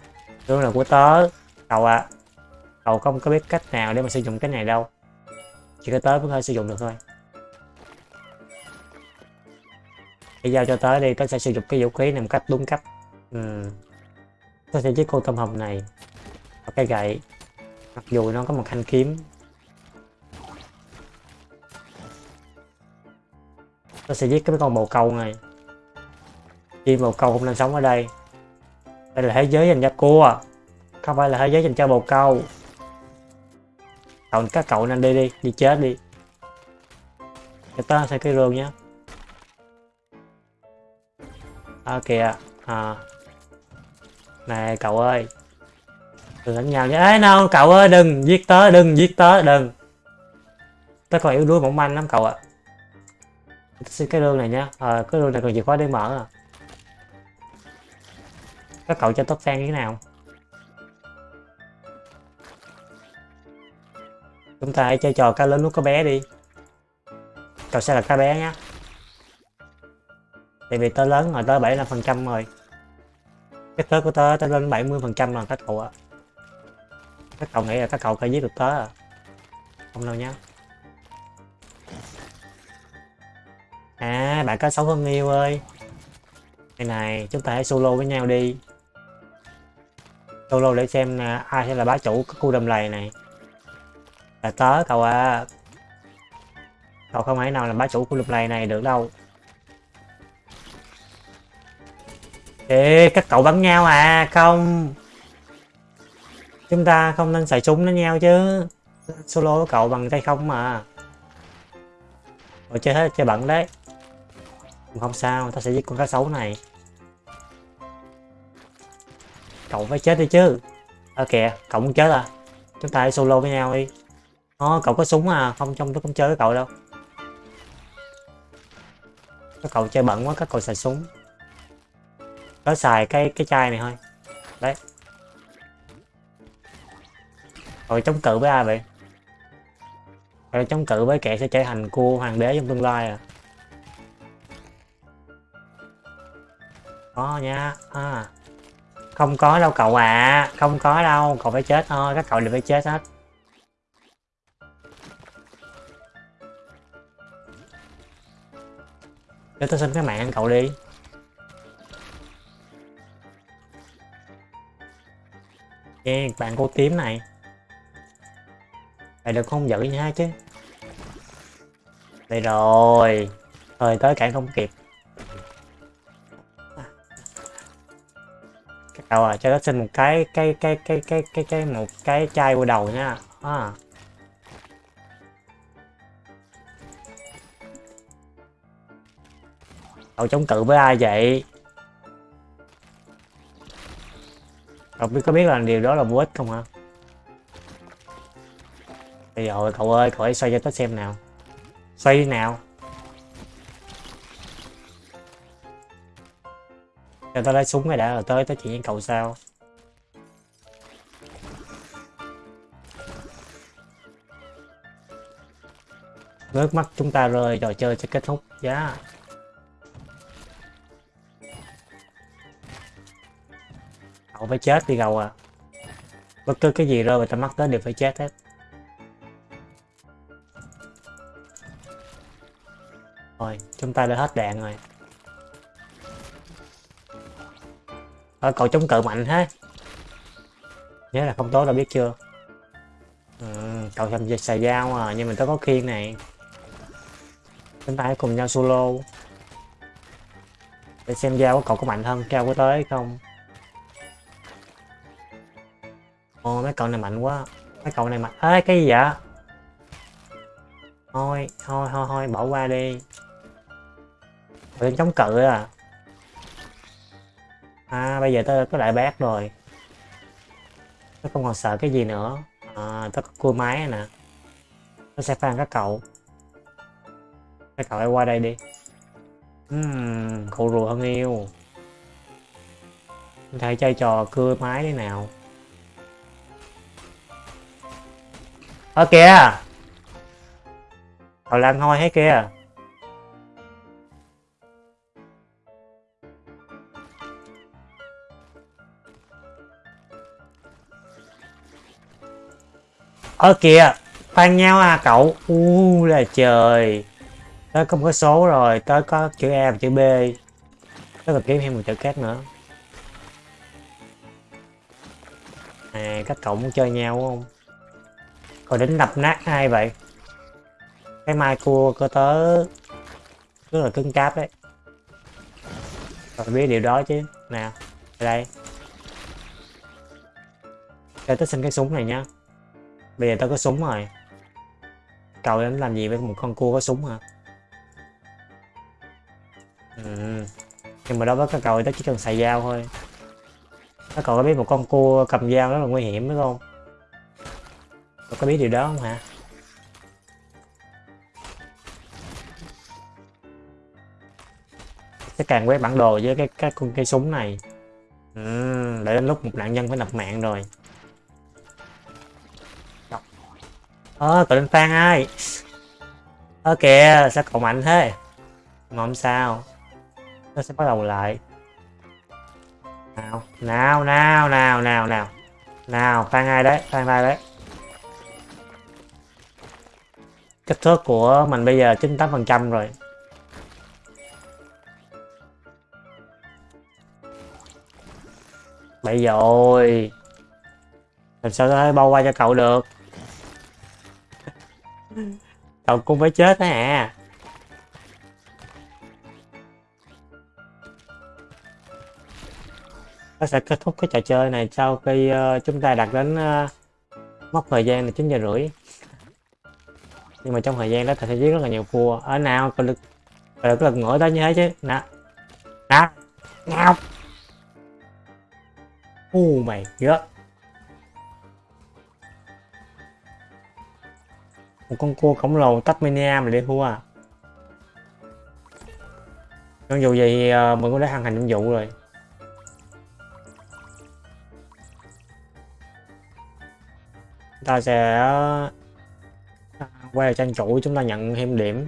Rương là của tớ. Cậu ạ. À. cậu không có biết cách nào để mà sử dụng cái này đâu. Chỉ có tớ mới có sử dụng được thôi hãy giao cho tới đi, tớ sẽ sử dụng cái vũ khí này một cách đúng cách. Ừ. tớ sẽ giết con tôm hồng này. Và cái gậy. Mặc dù nó có một thanh kiếm. Nó sẽ giết cái con bồ câu này. Chim bồ câu không nên sống ở đây. Đây là thế giới dành cho cua à. không phải là thế giới dành cho bồ câu. Cậu các cậu nên đi đi đi chết đi. Cho ta sẽ cái rương nhé à kìa. À. Này cậu ơi. Đừng đánh nhau nhé ấy nào cậu ơi đừng giết tớ đừng giết tớ đừng. Tớ còn yếu đuối mỏng manh lắm cậu ạ. À xin cái rương này nhá à, ờ, cái rương này còn chìa khóa để mở à. Các cậu cho tốt fan như thế nào? Chúng ta hãy chơi trò cá lớn nuốt cá bé đi. Cậu sẽ là cá bé nhá tại vì tớ lớn rồi tớ 75 phần trăm rồi cái tớ của tớ tớ lên 70 phần trăm là các cậu ạ các cậu nghĩ là các cậu phải giết được tớ à không đâu nhá À, bạn có xấu hơn yêu ơi. Này này, chúng ta hãy solo với nhau đi. Solo để xem à, ai sẽ là bá chủ cái khu đầm lầy này. Là tớ cậu à. Cậu không thể nào là bá chủ khu đầm lầy này được đâu. Ê, các cậu bắn nhau à, không. Chúng ta không nên xài súng đánh nhau chứ. Solo với cậu bằng tay không mà. Rồi chơi hết chơi bận đấy. Không sao ta sẽ giết con cá sấu này. Cậu phải chết đi chứ. Ơ à, kìa cậu muốn chết à? Chúng ta hãy solo với nhau đi. Ồ, cậu có súng à? Không trong tôi không chơi với cậu đâu. Các cậu chơi bận quá các cậu xài súng có xài cái cái chai này thôi. Đấy. Rồi chống cự với ai vậy? Rồi chống cự với kẻ sẽ trở thành cua hoàng đế trong tương lai à? Có nha à không có đâu cậu à không có đâu, cậu phải chết thôi, các cậu đều phải chết hết. Để tôi xin cái mạng cậu đi. Yeah, bạn cô tím này. Này được không giữ nha chứ. Đây rồi Thời tới cản không kịp. Cậu à cho nó xin một cái cái cái cái cái cái cái một cái chai qua đầu nha. À. Cậu chống cự với ai vậy? Cậu biết có biết là điều đó là vô ích không hả? Bây giờ cậu ơi, cậu hãy xoay cho tớ xem nào. Xoay nào. Cho tớ lấy súng này đã, rồi tới tới chuyện với cậu sao nước mắt chúng ta rơi, trò chơi sẽ kết thúc. Giá yeah. Cậu phải chết đi gầu à. Bất cứ cái gì rơi vào tầm mắt tới đều phải chết hết. Rồi chúng ta đã hết đạn rồi. Ờ, cậu chống cự mạnh ha nhớ là không tốt đâu biết chưa? Ừ, cậu xài, xài dao à nhưng mình tớ có khiên này. Chúng ta hãy cùng nhau solo. Để xem dao của cậu có mạnh hơn cao có tới không. Ồ mấy cậu này mạnh quá. Mấy cậu này mạnh. Ê cái gì vậy? Thôi thôi thôi thôi bỏ qua đi. Đừng chống cự à. À bây giờ tôi có đại bác rồi. Tôi không còn sợ cái gì nữa. À, tôi có cua máy nè. Tôi sẽ phan các cậu. Các cậu hãy qua đây đi. Uhm, cậu rùa hơn yêu. Thầy chơi trò cưa máy thế nào? Ở kìa. Cậu lan hôi hết kìa. Ơ kìa, khoan nhau à cậu. U, là trời. Tớ không có số rồi, tớ có chữ a và chữ b. Tớ còn kiếm thêm một chữ khác nữa. À các cậu muốn chơi nhau không? Rồi đến đập nát ai vậy? Cái mai cua cơ tớ rất là cứng cáp đấy. Rồi biết điều đó chứ. Nào đây. Cho tớ xin cái súng này nhá. Bây giờ tớ có súng rồi. Cậu đến làm gì với một con cua có súng hả? Ừ. nhưng mà đối với các cậu thì chỉ cần xài dao thôi. Các cậu có biết một con cua cầm dao rất là nguy hiểm đúng không? Cậu có biết điều đó không hả? Sẽ càng quét bản đồ với cái cái con cây súng này. Ừ, để đến lúc một nạn nhân phải nập mạng rồi. Ơ cậu lên phan ai ơ kìa sao cậu mạnh thế? Mà không sao. Nó sẽ bắt đầu lại. Nào nào nào nào nào nào. Nào phan ai đấy phan ai đấy. Kích thước của mình bây giờ 98 phần trăm rồi. Bây rồi làm sao có thể bao qua cho cậu được? Cậu cũng phải chết đó à nó sẽ kết thúc cái trò chơi này sau khi uh, chúng ta đạt đến uh, mốc thời gian là chín giờ rưỡi nhưng mà trong thời gian đó thầy sẽ giết rất là nhiều cua ở nào có lực có lực ngửa tới như thế chứ. Nè. Nè. Nào u mày gớt một con cua khổng lồ Tasmania mà để thua à. Dù gì uh, mình cũng đã hoàn thành nhiệm vụ rồi. Ta sẽ quay lại trang chủ chúng ta nhận thêm điểm.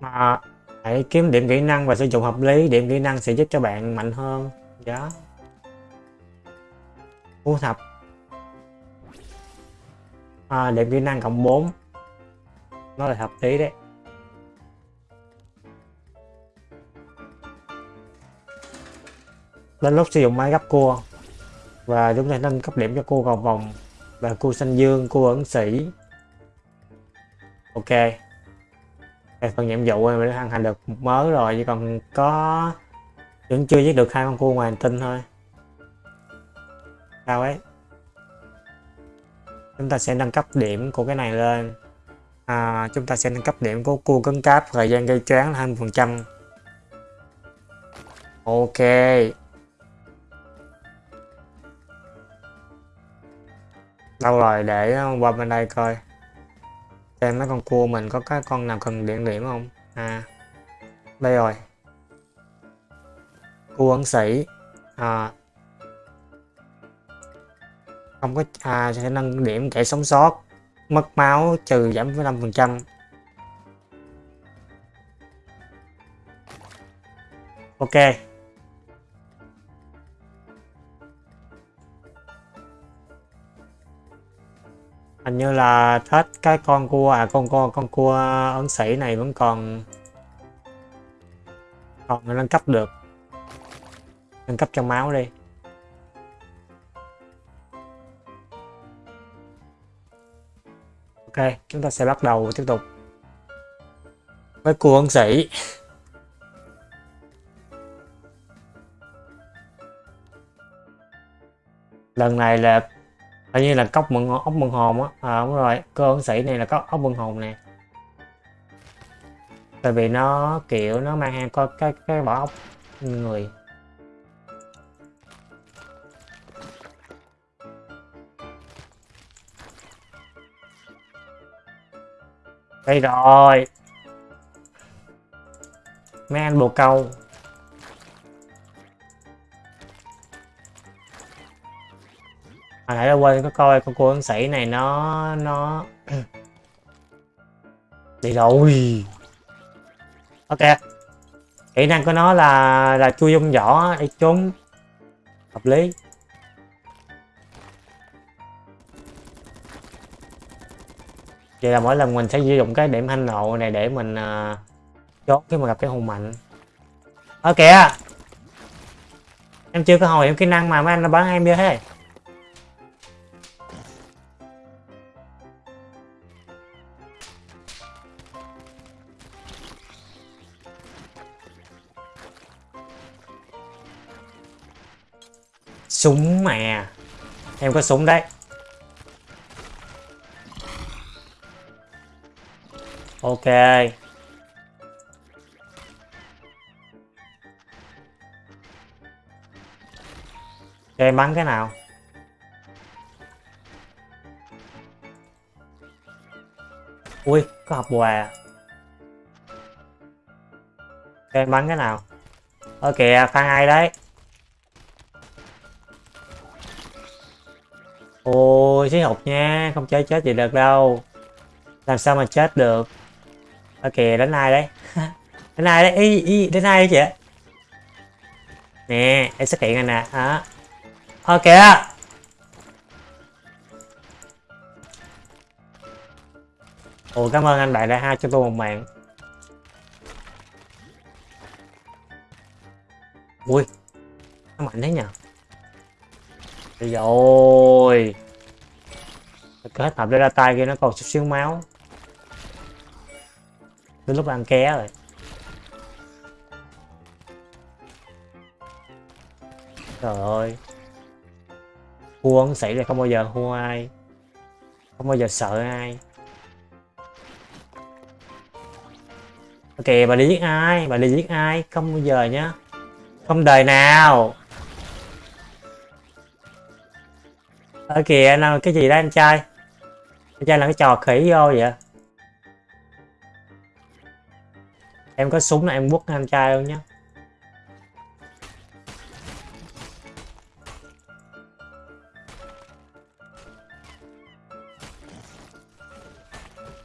Mà hãy kiếm điểm kỹ năng và sử dụng hợp lý điểm kỹ năng sẽ giúp cho bạn mạnh hơn. Đó thu thập. À, điểm kỹ năng cộng 4 nó là hợp lý đấy. Đến lúc sử dụng máy gấp cua. Và chúng ta nâng cấp điểm cho cua vòng vòng. Và cua xanh dương cua ẩn sĩ. Ok. Phần nhiệm vụ mình đã hoàn thành được một mớ rồi chỉ còn có vẫn chưa giết được hai con cua ngoài hành tinh thôi. Sao ấy? Chúng ta sẽ nâng cấp điểm của cái này lên. À, chúng ta sẽ nâng cấp điểm của cua cứng cáp thời gian gây choáng là 20% ok. Đâu rồi để ờ, qua bên đây coi. Xem mấy con cua mình có cái con nào cần điện điểm không? À đây rồi. Cua ấn sĩ. À, không có à sẽ nâng điểm kẻ sống sót. Mất máu trừ giảm với 5% ok. Hình như là hết cái con cua à con con con cua ấn sĩ này vẫn còn còn nâng cấp được. Nâng cấp cho máu đi. Ok, chúng ta sẽ bắt đầu tiếp tục với cua ấn sĩ. Lần này là hình như là cốc mận ốc mận hồn á. À đúng rồi. Cơ ấn sĩ này là có ốc mận hồn nè. Tại vì nó, kiểu, nó mang hàng có cái cái vỏ ốc người. Đây rồi. Mấy anh bồ câu. Hồi nãy là quên có coi con cô ấn sĩ này nó nó đi rồi. Ok. Kỹ năng của nó là là chui dung vỏ để trốn. Hợp lý. Vậy là mỗi lần mình sẽ sử dụng cái điểm hành nộ này để mình uh, chốt khi mà gặp cái hùng mạnh. Ở kìa em chưa có hồi em kỹ năng mà mấy anh nó bắn em chưa thế. Súng mà. Em có súng đấy. Ok. Cho em bắn cái nào? Ui, có hộp quà. Cho em bắn cái nào? Ơ kìa, phan ai đấy? Ôi xí nha không chơi chết gì được đâu. Làm sao mà chết được? Ok đánh ai đấy? Đánh ai đấy? Ý, ý đánh ai đấy chị nè em xuất hiện rồi nè đó. Ok ồ cảm ơn anh bạn đã hai cho tôi một mạng. Ui nó mạnh thế nhờ. Rồi kết hợp ra tay kia nó còn chút xíu máu. Đến lúc ăn ké rồi. Trời ơi. Huân sĩ là không bao giờ thua ai. Không bao giờ sợ ai. Ok, bà đi giết ai? Bà đi giết ai? Không bao giờ nhá. Không đời nào. Ở kìa nào cái gì đó, anh trai? Anh trai là cái trò khỉ vô vậy. Em có súng là em quất anh trai luôn nhé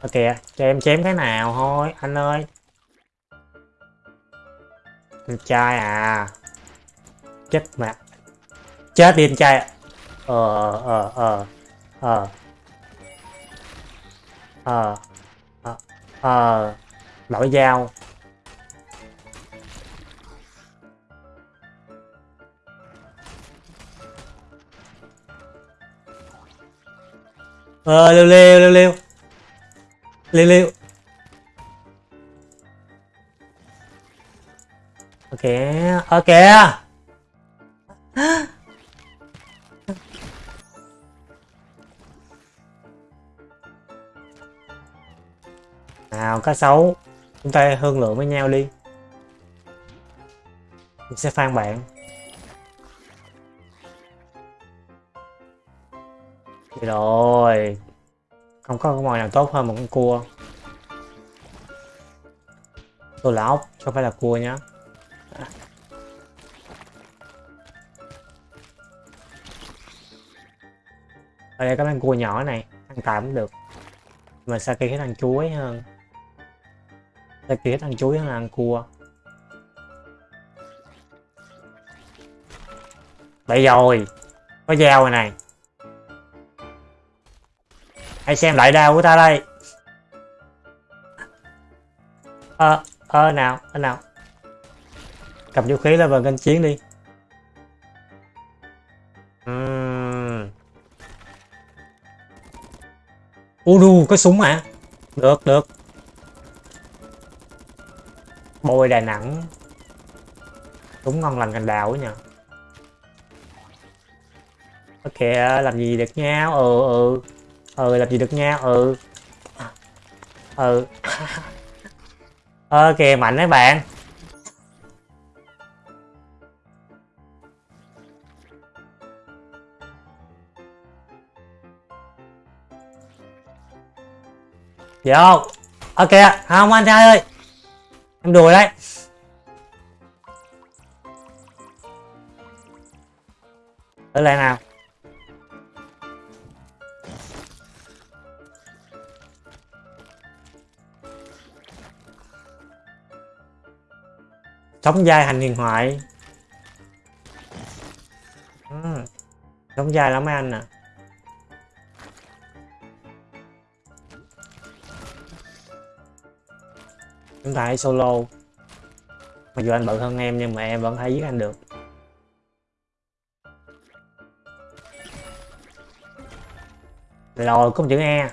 ok cho em chém cái nào thôi anh ơi. Anh trai à. Chết mẹ, chết đi anh trai ạ. ờ ờ ờ ờ ờ. Ờ. Ờ. Đổi dao. Ờ lêu lêu lêu lêu. Lêu lêu. Ok ok. Nào, cá sấu. Chúng ta hương lượng với nhau đi. Mình sẽ phan bạn. Vậy rồi. Không có con mồi nào tốt hơn một con cua. Tôi là ốc không phải là cua nhá. Ở đây có con cua nhỏ này. Ăn tạm cũng được. Mà sao kia cái thằng chuối hơn? Saki thích ăn chuối hơn là ăn cua Vậy rồi Có dao rồi này Hãy xem lại đao của ta đây Ờ, ờ nào, ờ nào Cầm vũ khí lên vào kênh chiến đi Uhm. Ô đù, có súng hả? Được, được. Bôi Đà Nẵng. đúng ngon lành cành đào nha nhờ. Ok, ờ, làm gì được nhau? Ừ, ừ. Ừ, làm gì được nhau? Ừ. Ừ. ok, mạnh đấy bạn. Vô Ok không anh trai ơi Em đùa đấy. Ở lại nào. Sống dai hành huyền thoại. Sống ừ, dai lắm mấy anh à. Chúng ta hãy solo. Mặc dù anh bận hơn em nhưng mà em vẫn thấy giết anh được. Rồi có một chữ e.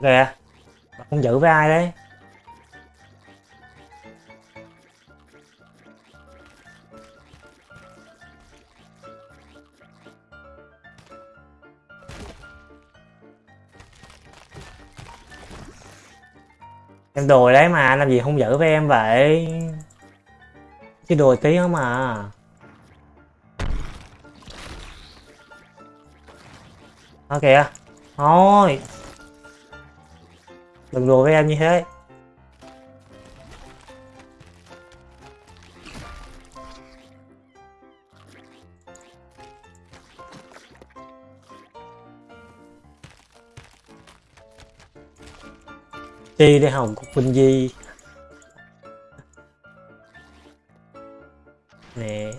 Kìa không giữ với ai đấy? Em đùa đấy mà, làm gì không giữ với em vậy? Chứ đùa tí không mà. Ok kìa, thôi. Đừng đùa với em như thế. Chi để hồng, cục Vinh Di. Nè.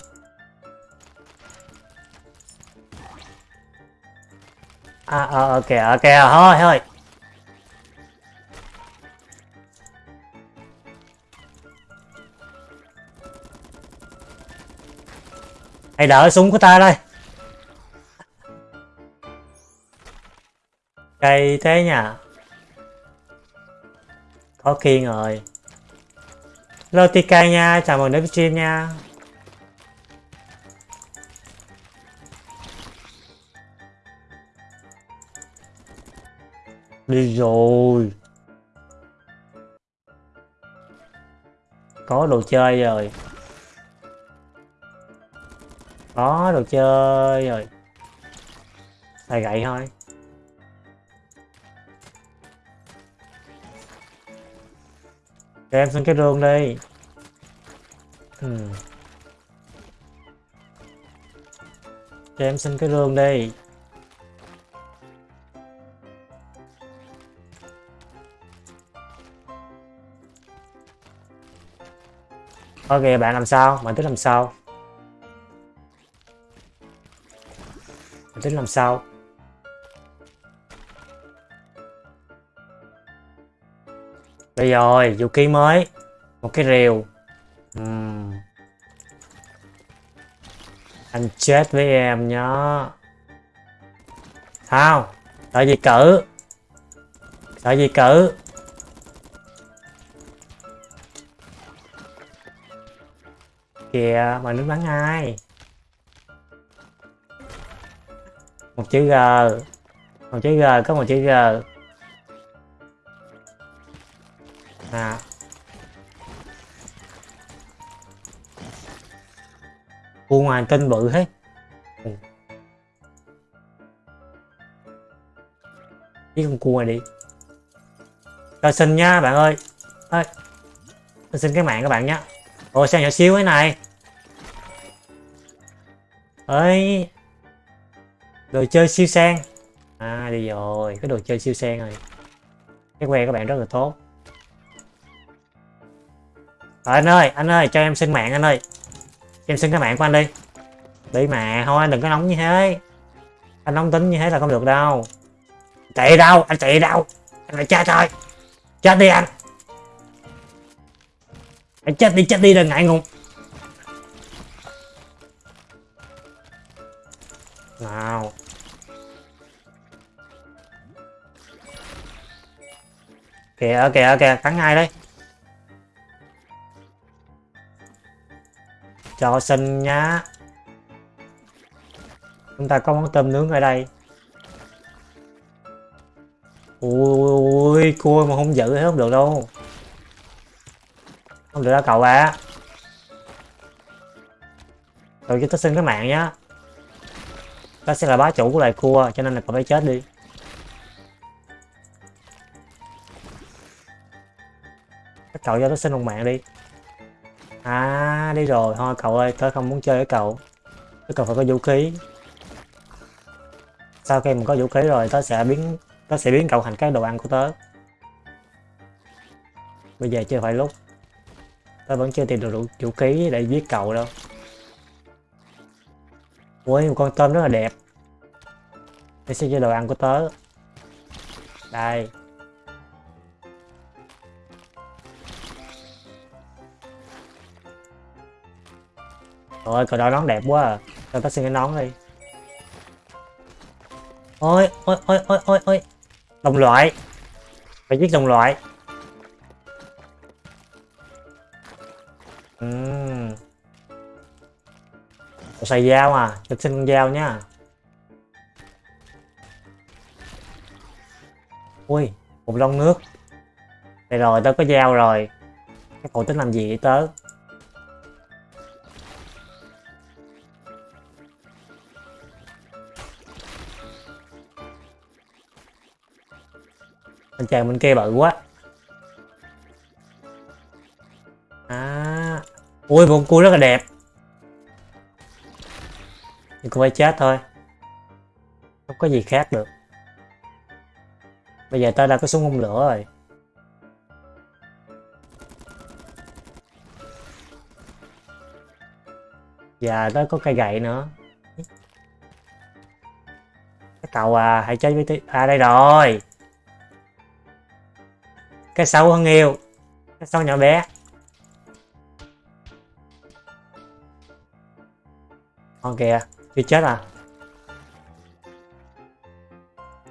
À ờ, ờ ok ok ờ, thôi thôi. Hãy đỡ súng của ta đây. Cây thế nhỉ có kiên rồi. Lotica nha, chào mừng đến với stream nha. Đi rồi. Có đồ chơi rồi. Có đồ chơi rồi. Xài gậy thôi. Cho em xin cái rương đi ừ. Cho em xin cái rương đi Ok, bạn làm sao? Bạn tính làm sao? Bạn tính làm sao? Đây rồi, vũ khí mới. Một cái rìu. Uhm. Anh chết với em nhá. Sao? tại gì cử tại gì cử Kìa, mà nước bắn ai? Một chữ G. Một chữ G, có một chữ G. cua ngoài tên bự hết ừ. con cua này đi. Rồi xin nha bạn ơi. Ơi xin cái mạng các bạn nhé ồ sao nhỏ xíu thế này? Ấy đồ chơi siêu sang. À đi rồi cái đồ chơi siêu sang rồi. Cái que các bạn rất là tốt. Rồi anh ơi, anh ơi, cho em xin mạng anh ơi. Em xin cái mạng của anh đi. Đi mà, thôi anh đừng có nóng như thế. Anh nóng tính như thế là không được đâu. Chạy đâu, anh chạy đâu. Anh phải chết thôi. Chết đi anh. Anh chết đi, chết đi đừng ngại ngùng. Nào. Kìa, kìa, kìa, cắn ai đây? Cho sinh nhá. Chúng ta có món tôm nướng ở đây. Ui, cua mà không giữ hết không được đâu. Không được đâu cậu à rồi cho tớ xin cái mạng nhá. Tớ sẽ là bá chủ của loài cua, cho nên là cậu phải chết đi. Cậu cho tớ xin một mạng đi. À đi rồi. Thôi, cậu ơi, tớ không muốn chơi với cậu. Tớ cần phải có vũ khí. Sau khi mình có vũ khí rồi, tớ sẽ biến, Tớ sẽ biến cậu thành cái đồ ăn của tớ. Bây giờ chưa phải lúc. Tớ vẫn chưa tìm được vũ khí để giết cậu đâu. Ui, một con tôm rất là đẹp. Đây sẽ cho đồ ăn của tớ. Đây. Trời cậu đó nón đẹp quá à. Cho tao xin cái nón đi. Ôi, ôi, ôi, ôi, ôi, ôi. Đồng loại. Phải giết đồng loại. Ừ. Uhm. Cậu xài dao à, cho xin con dao nhá. Ui, một lon nước. Đây rồi, tớ có dao rồi. Các cậu tính làm gì vậy tớ? Anh chàng bên kia bự quá. À ui một cua rất là đẹp. Nhưng cũng phải chết thôi. Không có gì khác được. Bây giờ ta đã có súng hung lửa rồi. Và tới có cây gậy nữa. Cái tàu à hãy chơi với tí à đây rồi cái sâu hơn yêu, cái sâu nhỏ bé. Con kìa, chưa chết à?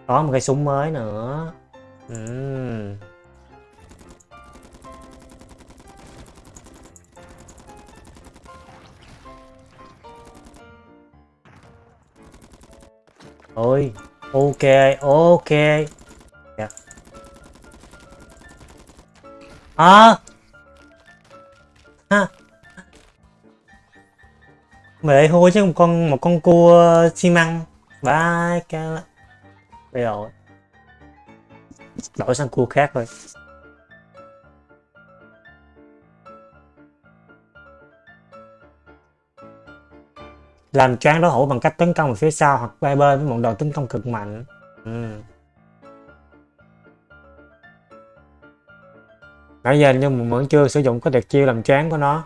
Có một cái súng mới nữa. Uhm. ôi, ok ok. À ha mẹ hôi chứ, một con một con cua xi măng. Ba cái bây giờ đổi sang cua khác thôi làm choáng đối thủ bằng cách tấn công ở phía sau hoặc bay bên với một đòn tấn công cực mạnh. Ừ. nãy giờ nhưng mà vẫn chưa sử dụng cái tuyệt chiêu làm choáng của nó.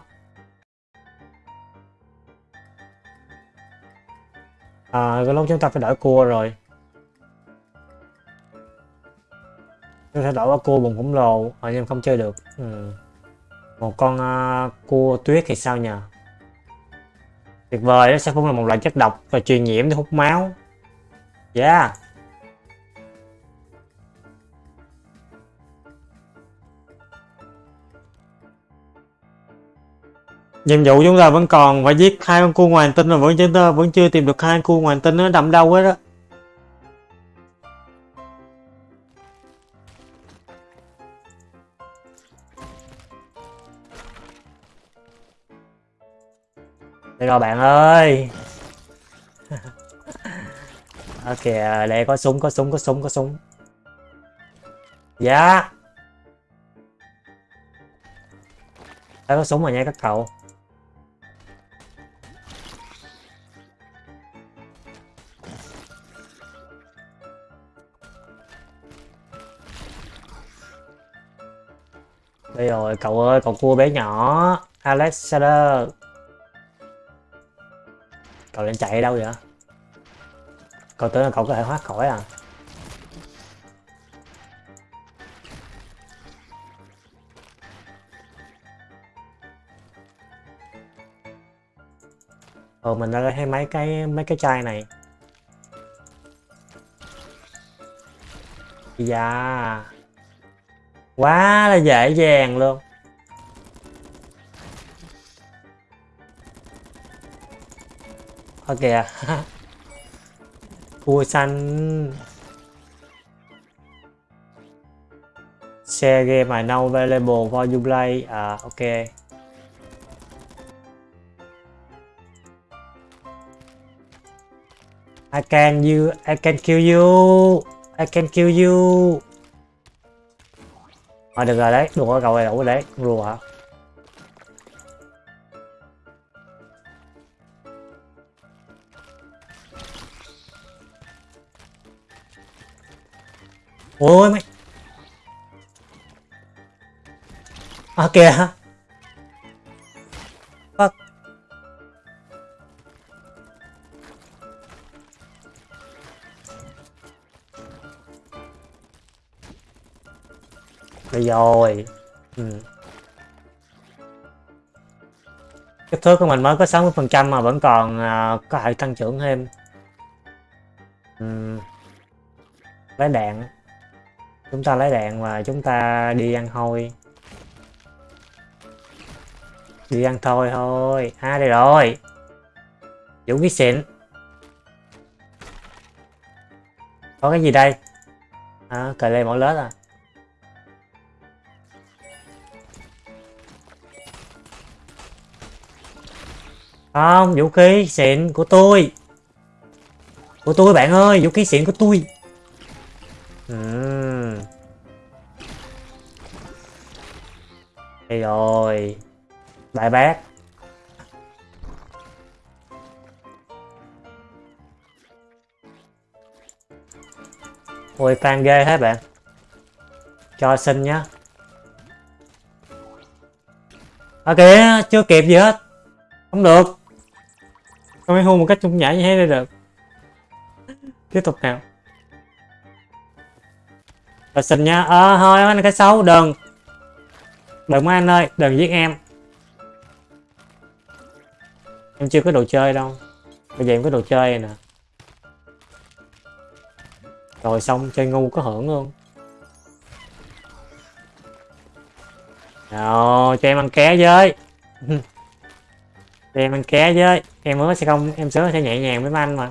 À, cái lúc chúng ta phải đổi cua rồi. Chúng ta đổi cua bụng khổng lồ ở nhưng không chơi được. Ừ. một con uh, cua tuyết thì sao nhờ tuyệt vời nó sẽ cũng là một loại chất độc và truyền nhiễm để hút máu. Yeah. Nhiệm vụ chúng ta vẫn còn, phải giết hai con cua ngoài hành tinh mà vẫn chúng ta vẫn chưa tìm được hai con cua ngoài hành tinh nó đậm đâu hết đó đây rồi bạn ơi. Ok à, đây có súng có súng có súng có súng. Dạ. Đây có súng rồi nha các cậu. Đây rồi, cậu ơi cậu cua bé nhỏ. Alexander cậu đang chạy đâu vậy? Cậu tưởng là cậu có thể thoát khỏi à? Ờ mình đã thấy mấy cái mấy cái chai này. Dạ. Quá là dễ dàng luôn. Ok kìa à. Cua xanh. Share game I know available for you play. À ok. I can you, I can kill you. I can kill you à, được rồi đấy đủ rồi cậu này đủ rồi đấy rùa hả? Ôi mày. À kìa. Đây rồi. Ừ. kích thước của mình mới có 60 phần trăm mà vẫn còn uh, có thể tăng trưởng thêm. Ừ. lấy đạn. Chúng ta lấy đạn và chúng ta đi ăn thôi. Đi ăn thôi thôi. À đây rồi. Vũ khí xịn. Có cái gì đây? À, cà lê mỏ lết à? Không, vũ khí xịn của tôi. Của tôi bạn ơi, vũ khí xịn của tôi. Uhm. rồi. Đại bác. Ôi, fan ghê hết bạn. Cho xin nhá. Ok, chưa kịp gì hết. Không được không phải hôn một cách trung nhã như thế đây được. Tiếp tục nào. Là xin nha. Ờ thôi anh cái xấu, đừng. Đừng anh ơi, đừng giết em. Em chưa có đồ chơi đâu. Bây giờ em có đồ chơi nè. Rồi xong, chơi ngu có hưởng không rồi, cho em ăn ké với. cho em ăn ké với. Em mới sẽ không, em sớm sẽ nhẹ nhàng với mấy anh mà.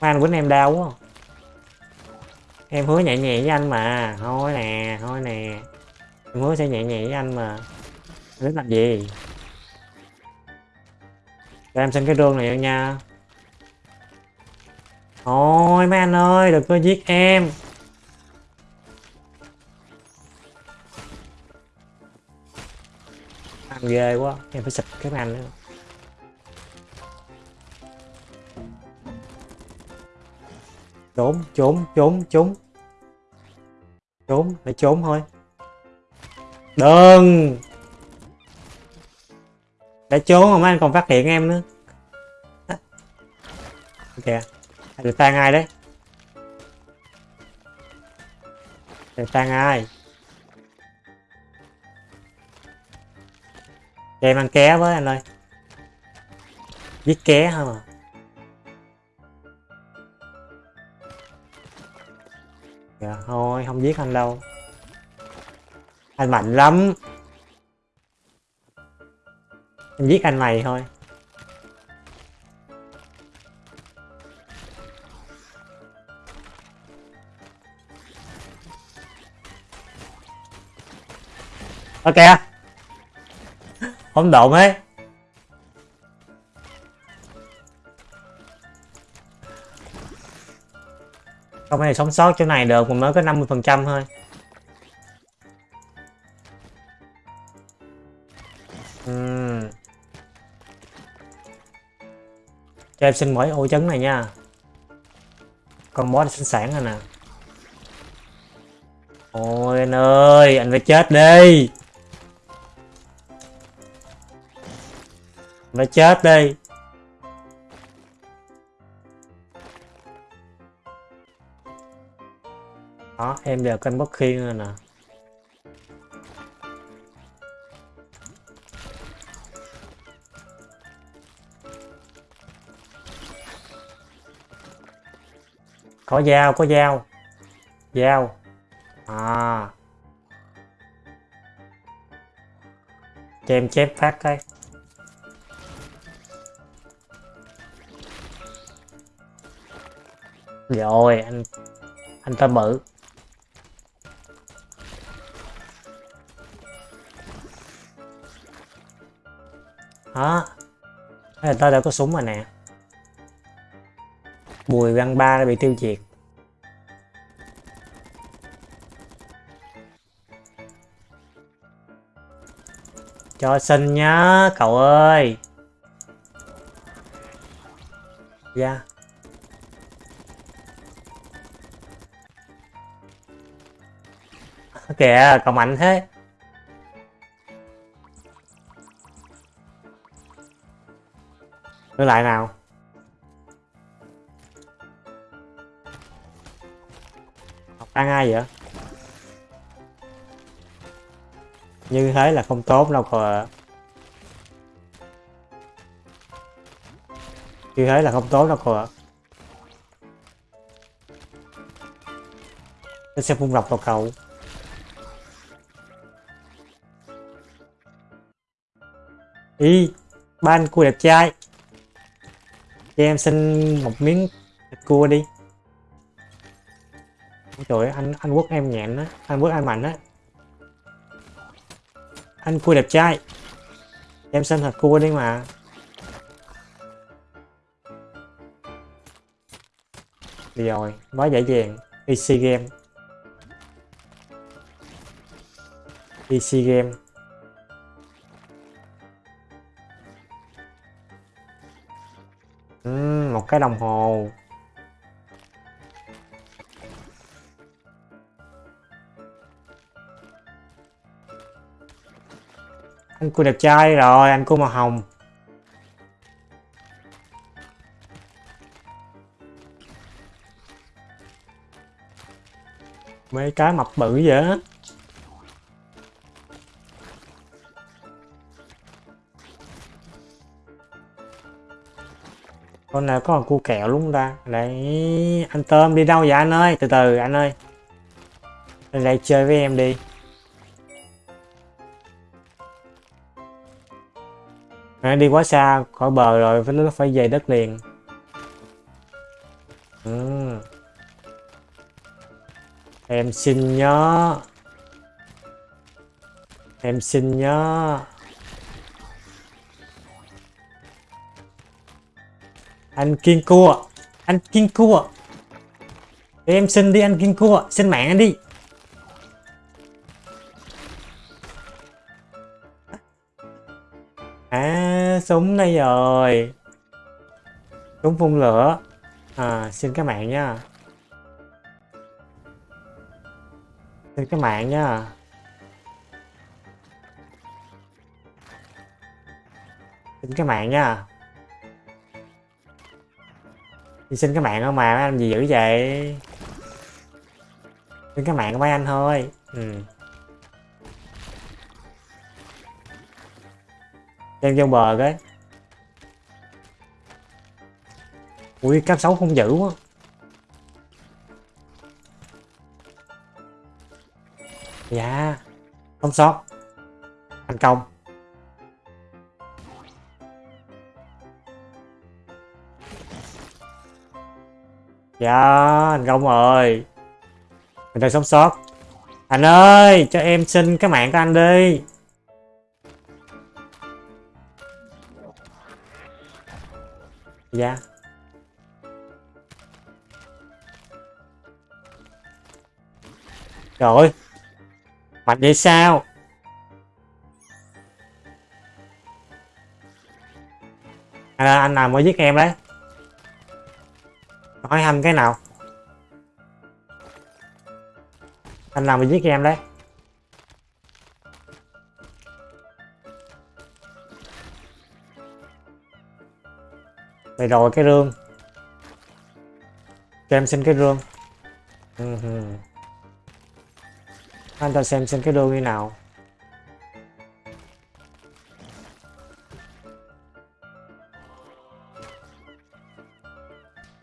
Mấy anh quýnh em đau quá. Em hứa nhẹ nhàng với anh mà. Thôi nè thôi nè. Em hứa sẽ nhẹ nhàng với anh mà. Đến làm gì? Cho em xin cái rương này nha. Thôi mấy anh ơi, đừng có giết em. Ăn ghê quá, em phải xịt cái anh nữa. Trốn trốn trốn trốn. Trốn phải trốn thôi. Đừng! Đã trốn mà mấy anh còn phát hiện em nữa. Kìa được tan ai đấy. Người tan ai cho em ăn ké với anh ơi. Giết ké không à dạ thôi, không giết anh đâu. Anh mạnh lắm. Em giết anh mày thôi. Ok không động ấy. Không ai sống sót chỗ này được mình mới có 50 phần trăm thôi. Uhm. cho em xin mỗi ô chấn này nha. Con boss sẵn sàng rồi nè. Ôi anh ơi, anh phải chết đi. Nó chết đi. Đó, em đều canh bất khiên rồi nè. Có dao có dao. Dao. À. Cho em chép phát cái. Rồi anh anh ta bự đó. Thế là ta đã có súng rồi nè. Bùi văn ba đã bị tiêu diệt. Cho xin nhá, cậu ơi. Dạ. yeah. Kìa, còn mạnh thế. Đưa lại nào. Học ăn ai vậy? Như thế là không tốt đâu cậu ạ. Như thế là không tốt đâu cậu ạ. Nó sẽ phun độc vào cậu. Ý Ban cua đẹp trai. Cho em xin một miếng thịt cua đi. Trời ơi, anh anh quốc em nhẹn á. Anh quốc anh mạnh á. Anh cua đẹp trai. Em xin thịt cua đi mà. Đi rồi quá dễ dàng. Easy game. Easy game. Một cái đồng hồ. Anh cô đẹp trai rồi, anh cô màu hồng. Mấy cái mập bự vậy con nào có cu kẹo luôn ta đấy anh tôm đi đâu vậy anh ơi? Từ từ anh ơi. Lên đây chơi với em đi. À, đi quá xa khỏi bờ rồi phải nó phải về đất liền. Ừ. em xin nhớ. Em xin nhớ. Anh kiên cua anh kiên cua em xin đi, anh kiên cua xin mạng anh đi. À súng đây rồi. Súng phun lửa. À xin cái bạn nha. Xin cái bạn nha. Xin cái bạn nha. Thì xin cái mạng không mà, mấy anh gì dữ vậy? Xin cái mạng của mấy anh thôi. Ừ. Đem vô bờ cái. Ui cấp 6 không dữ quá. Dạ. Không sót. Thành công. Dạ thành công rồi Mình đang sống sót. Anh ơi cho em xin cái mạng của anh đi. Dạ. Trời ơi. Mạnh vậy sao? À, Anh nào mới giết em đấy? Hỏi anh cái nào? Anh nào mới giết em đấy. Vậy rồi cái rương. Cho em xin cái rương. Ừ anh ta xem xem cái rương như nào.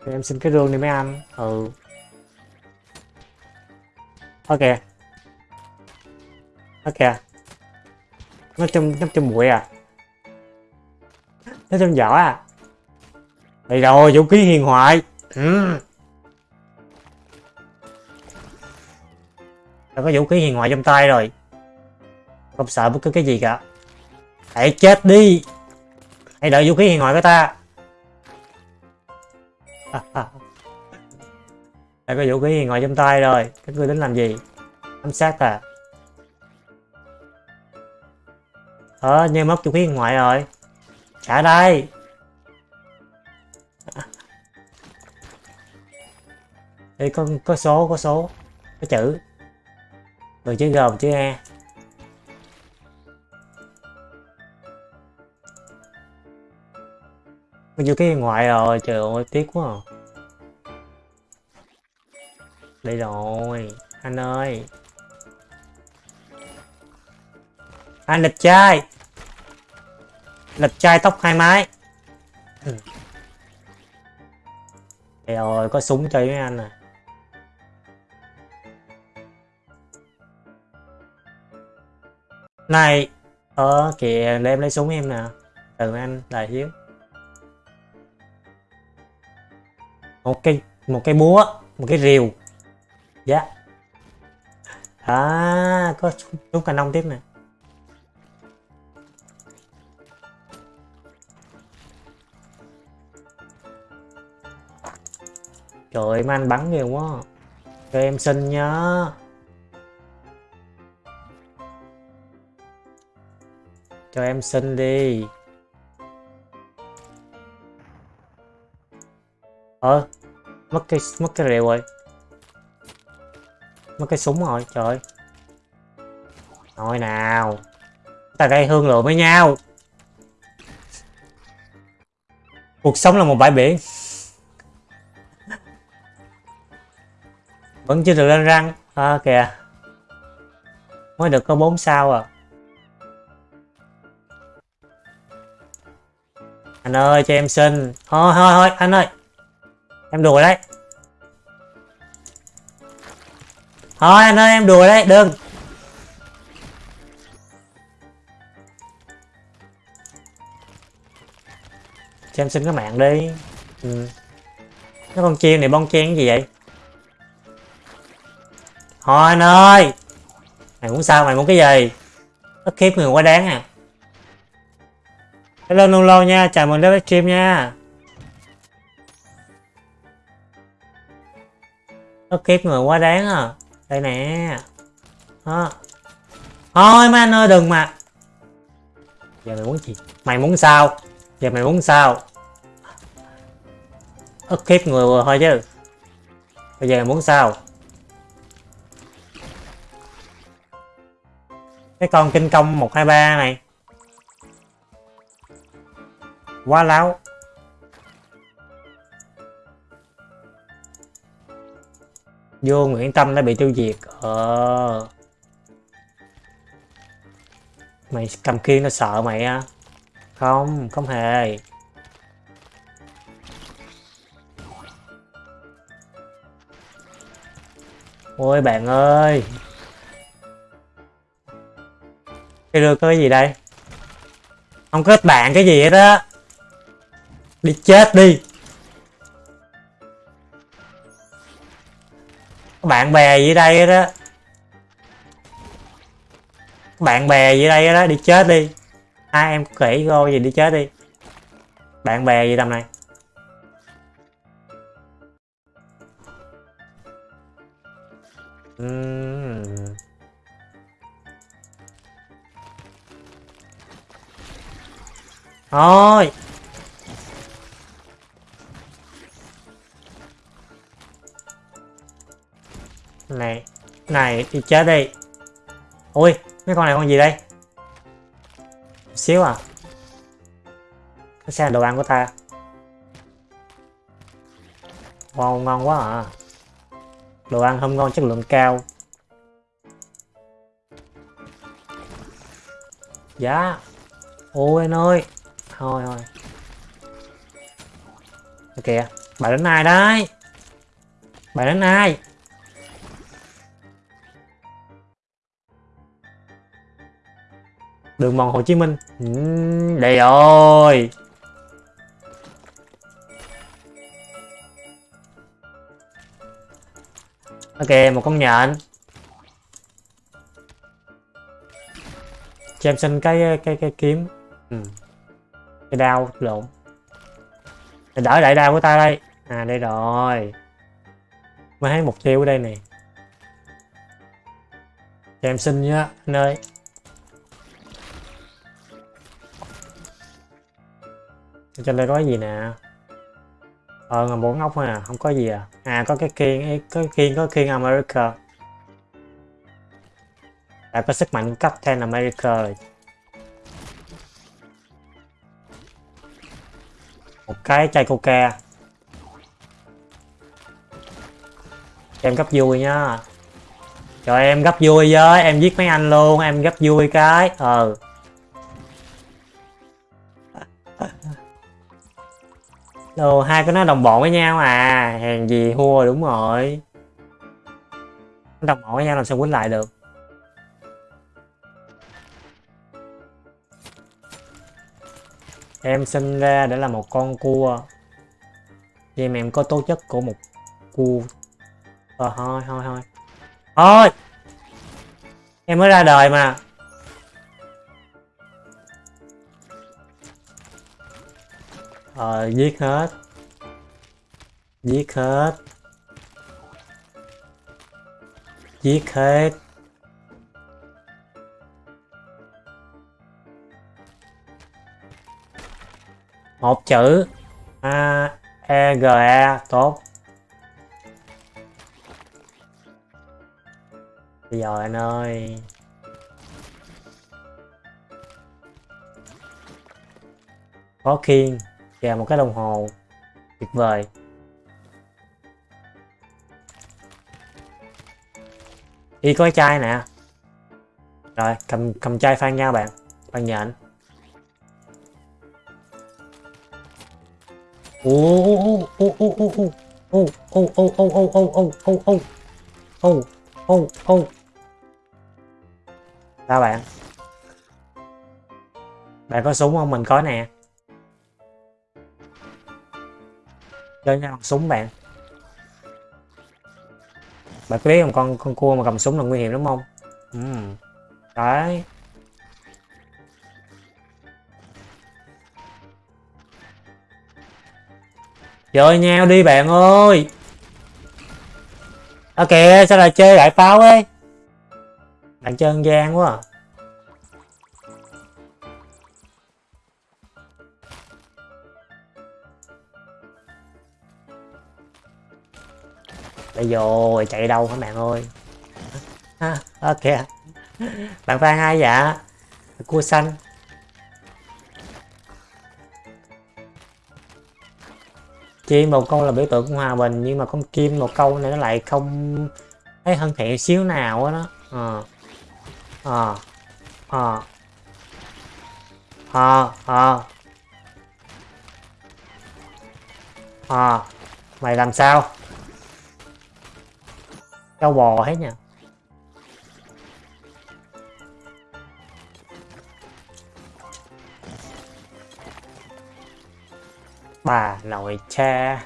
Cho em xin cái rương đi mấy anh. Ừ. Ok. Ok. Nó trong nó trong bụi à. Nó trong vỏ à. Đây rồi vũ khí hiền hoại ừ. Đã có vũ khí hiền hoại trong tay rồi. Không sợ bất cứ cái gì cả. Hãy chết đi. Hãy đợi vũ khí hiền hoại của ta đã có vũ khí hiền trong tay rồi? Các ngươi tính làm gì? Ám sát à? Ờ nhưng mất vũ khí ngoại rồi. Trả đây. Đây có, có số có số. Có chữ. Rồi chữ G chữ E Có vũ khí ngoại rồi. Trời ơi tiếc quá à. Đây rồi. Anh ơi. Anh lịch trai. Lịch trai tóc hai mái. Ừ. Đây rồi có súng chơi với anh à. Này Ờ kìa, để em lấy súng em nè. Từ anh đại hiếu. Một cây Một cây búa, Một cái rìu. Dạ. À có súng cà nông tiếp nè. Trời ơi, mấy anh bắn nhiều quá. Cho em xin nhá. Cho em xin đi. Ờ Mất cái mất cái rượu rồi. Mất cái súng rồi, trời Thôi nào. Ta gây hương lượng với nhau. Cuộc sống là một bãi biển. Vẫn chưa được lên răng. À kìa. Mới được có 4 sao à. Anh ơi cho em xin. Thôi thôi thôi anh ơi. Em đùa đấy. Thôi, anh ơi, em đùa đấy, đừng. Cho em xin cái mạng đi. Ừ. Cái con chim này bon chen gì vậy? Thôi, anh ơi. Mày muốn sao, mày muốn cái gì? Tất khiếp người quá đáng à. Hello Nulo nha, chào mừng đến với stream nha. Tất khiếp người quá đáng à. Đây nè. Đó. Thôi mấy anh ơi, đừng mà. Giờ mày muốn gì? Mày muốn sao? Giờ mày muốn sao? Ức khiếp người vừa thôi chứ. Bây giờ mày muốn sao? Cái con kinh công 123 này. Quá láo. Vô Nguyễn Tâm đã bị tiêu diệt. Ờ. Mày cầm kiên nó sợ mày á. Không không hề. Ôi, bạn ơi. Cái đưa có cái gì đây? Không kết bạn cái gì hết á. Đi chết đi. Bạn bè gì đây đó, bạn bè gì đây đó đi chết đi. Ai em kỹ vô gì đi chết đi. Bạn bè gì tầm này? Ừm. thôi. Này này đi chết đi. Ui, mấy con này con gì đây? Một xíu à? Cái xe đồ ăn của ta. Wow, ngon quá à. Đồ ăn không ngon, chất lượng cao. Dạ. Ôi anh ơi. Thôi thôi. Kìa bà đến ai đấy bà đến ai? Đường mòn Hồ Chí Minh. Ừ, đây rồi. Ok một con nhện cho em xin cái cái cái kiếm. Ừ. cái đao lộn. Để đỡ đại đao của ta đây. À đây rồi. Mới thấy mục tiêu ở đây nè. Cho em xin nhá anh ơi trên đây có cái gì nè? Ờ ngầm bốn ốc thôi à không có gì à. À có cái kiên có cái kiên có kiên America. Đã có sức mạnh cấp ten America rồi. Một cái chai coca. Em gấp vui nhá. Cho em gấp vui với, em giết mấy anh luôn, em gấp vui cái ờ. Đồ, hai cái nó đồng bộ với nhau à. Hèn gì thua đúng rồi. Đồng bộ với nhau làm sao quýnh lại được. Em sinh ra để là một con cua. Vậy mà em có tố chất của một cua. Ờ thôi thôi thôi. Thôi! Em mới ra đời mà. Rồi giết hết. Giết hết. Giết hết. Một chữ. A E G E. Tốt. Bây giờ anh ơi. Có khiên kèm một cái đồng hồ tuyệt vời y có cái chai nè rồi cầm cầm chai phan nhau bạn phan nhện ô ô ô ô ô ô ô ô ô ô ô ô ô ô ô ô ô ô sao bạn bạn có súng không mình có nè chơi nhau bằng súng bạn. Bạn có biết không con con cua mà cầm súng là nguy hiểm đúng không? Ừ. đấy. Chơi nhau đi bạn ơi. Ok sao lại chơi lại pháo ấy? Bạn chơi gian quá à. Bây rồi chạy đâu hả bạn ơi? À, ok bạn phan ai dạ. Cua xanh. Chim một câu là biểu tượng của hòa bình nhưng mà con kim một câu này nó lại không thấy thân thiện xíu nào á đó. Ờ. Ờ. Ờ. Ờ ờ. Ờ. Mày làm sao? Trâu bò hết nha. Bà nội cha.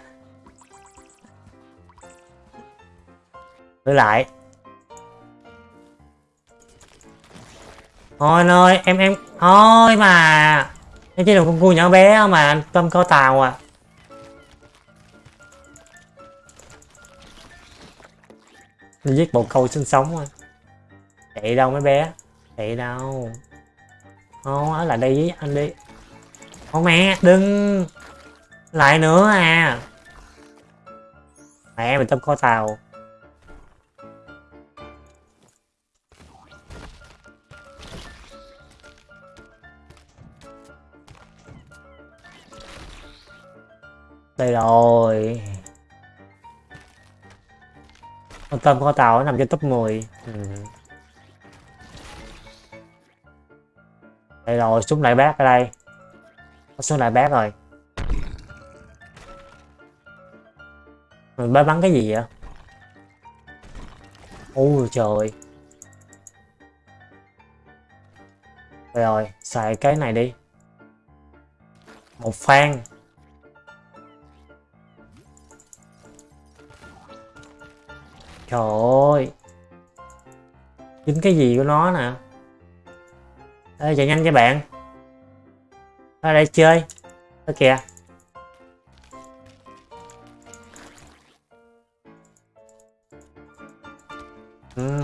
Thử lại. Thôi ơi em em, Thôi mà. Em chỉ được con cua nhỏ bé mà Tâm có tàu à. Nó giết bộ câu sinh sống à Chạy đâu mấy bé? Chạy đâu? Không ở lại đây với anh đi. Không mẹ, đừng. Lại nữa à. Mẹ mình tâm kho tàu. Đây rồi con tâm có tàu nằm trên top 10 ừ. đây rồi súng lại bác ở đây. Có súng lại bác rồi. Mình bắn bắn cái gì vậy? Ôi trời. Rồi xài cái này đi. Một phan trời ơi dính cái gì của nó nè Ê, chạy nhanh cho bạn ở đây chơi ở kìa Ừ.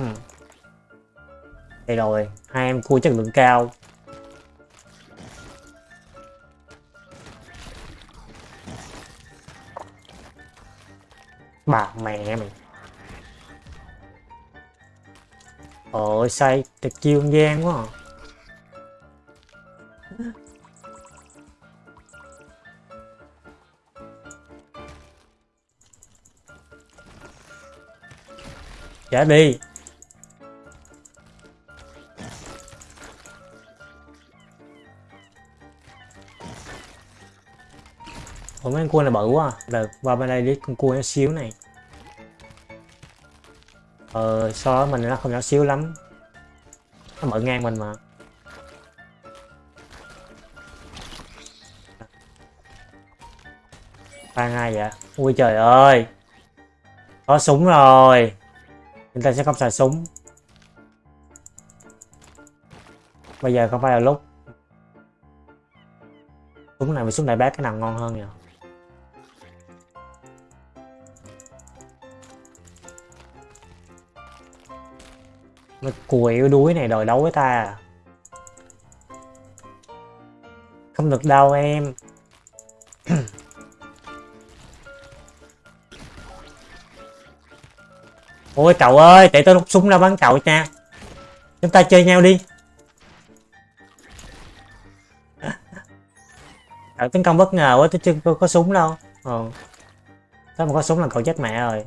Đây rồi, hai em cua chất lượng cao. Bà mẹ mày. Ôi say, thật chiêu gian quá à. Trả đi Ủa mấy con cua này bự quá à. Được, qua bên đây đi con cua nó xíu này Ờ, so với mình nó không nhỏ xíu lắm. Nó mở ngang mình mà. Ba ai vậy? Ui trời ơi! Có súng rồi. Chúng ta sẽ không xài súng. Bây giờ không phải là lúc. Súng này với súng đại bác cái nào ngon hơn nhỉ Mấy cùi yếu đuối này đòi đấu với ta à? Không được đâu em. Ôi cậu ơi để tôi rút súng ra bắn cậu nha. Chúng ta chơi nhau đi. Cậu tấn công bất ngờ quá tôi chưa có, có súng đâu. Ờ. Ừ Sao mà có súng là cậu chết mẹ rồi.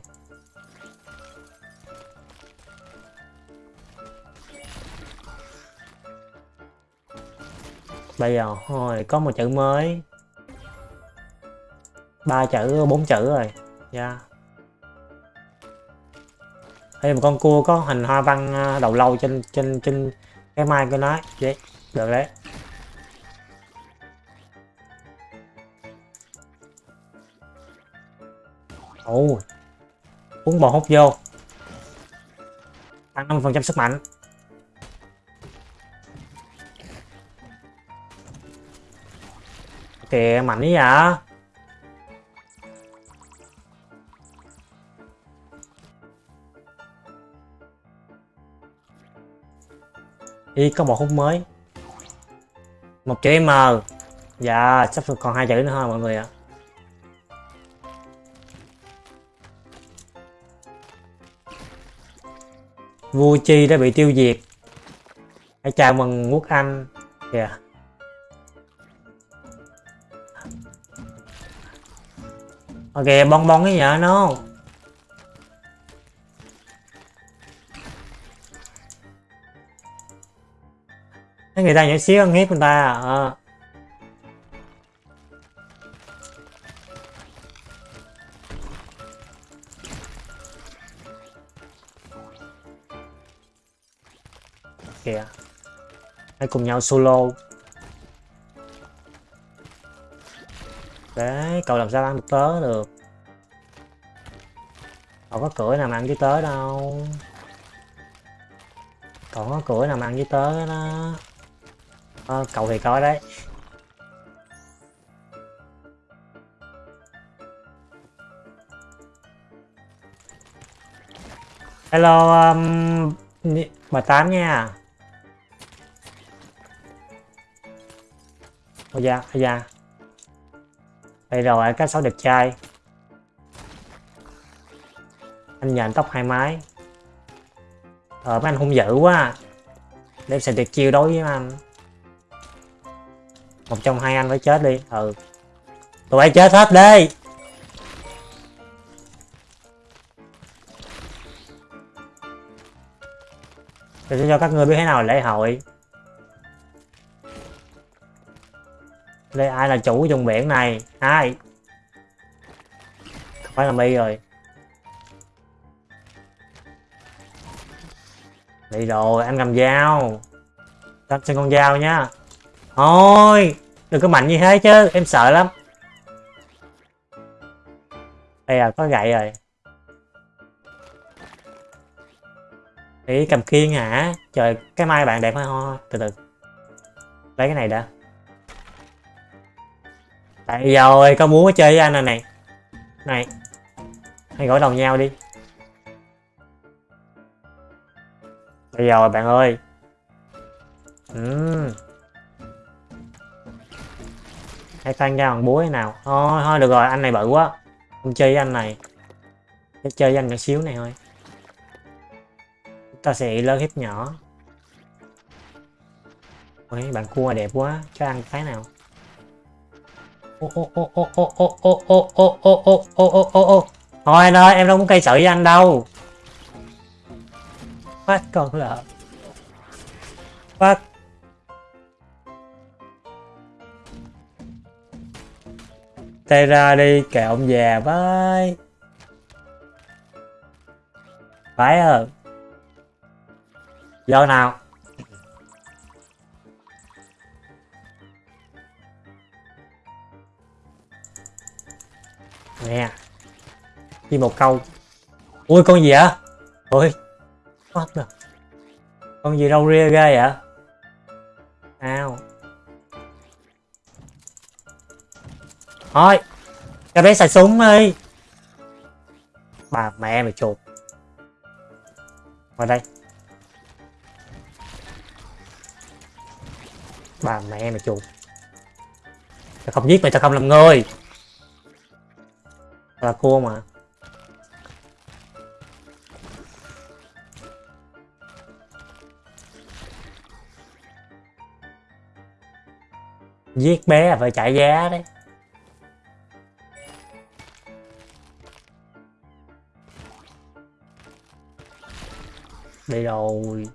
Bây giờ, thôi, có một chữ mới. Ba chữ, bốn chữ rồi. Dạ. Yeah. đây một con cua có hình hoa văn à, đầu lâu trên trên trên cái mai của nó. Vậy được đấy. Ồ uống bò hút vô. Tăng năm phần trăm sức mạnh. Kìa, mạnh ý vậy Ý, có một hút mới. Một chữ M Dạ sắp còn hai chữ nữa thôi, mọi người ạ. Vua Chi đã bị tiêu diệt. Hãy chào mừng quốc Anh. Kìa yeah. Ok bong bong cái nhở nó Thấy người ta nhỏ xíu ăn hiếp người ta à. Ờ. Kìa hãy cùng nhau solo. Đấy cầu làm sao ăn được tớ được. Còn có cửa nào mà ăn với tớ đâu. Còn có cửa nào mà ăn với tớ đó. À, cậu thì có đấy. Hello um, bà tám nha. Ôi da ôi da đây rồi cái sáu đẹp trai. Anh nhện tóc hai mái. Ờ mấy anh hung dữ quá. Để em sẽ tuyệt chiêu đối với anh. Một trong hai anh phải chết đi. Ừ. Tụi bay chết hết đi. Để cho các người biết thế nào lễ hội. Đây, ai là chủ vùng biển này? Ai không phải là mi rồi. Đi rồi, anh cầm dao. Tao trên con dao nhá thôi, đừng có mạnh như thế chứ, em sợ lắm. Đây à có gậy rồi. Ý cầm khiên hả? Trời, cái mai bạn đẹp ho từ từ. Lấy cái này đã tại rồi có muốn chơi với anh này này. Này hãy gõ đầu nhau đi. Bây giờ bạn ơi. Uhm. hãy phan ra bằng búa thế nào? Thôi thôi được rồi anh này bự quá. Không chơi với anh này. Để chơi với anh nhỏ xíu này thôi. Ta sẽ lớn hiếp nhỏ. Ôi, bạn cua đẹp quá. Cho ăn cái nào? Thôi anh ơi em đâu muốn cây sợi với anh đâu. Phát con lợn phát. Tay ra đi, kệ ông già với phải hơn giờ nào. Nè. Ghi một câu. Ui con gì ạ, ui. What the? Con gì râu ria ghê vậy? Nào. Thôi cho bé xài súng đi. Bà mẹ mày chuột. Vào đây. Bà mẹ mày chuột. Tao không giết mày tao không làm người là cua mà. Giết bé là phải trả giá đấy. Đi rồi.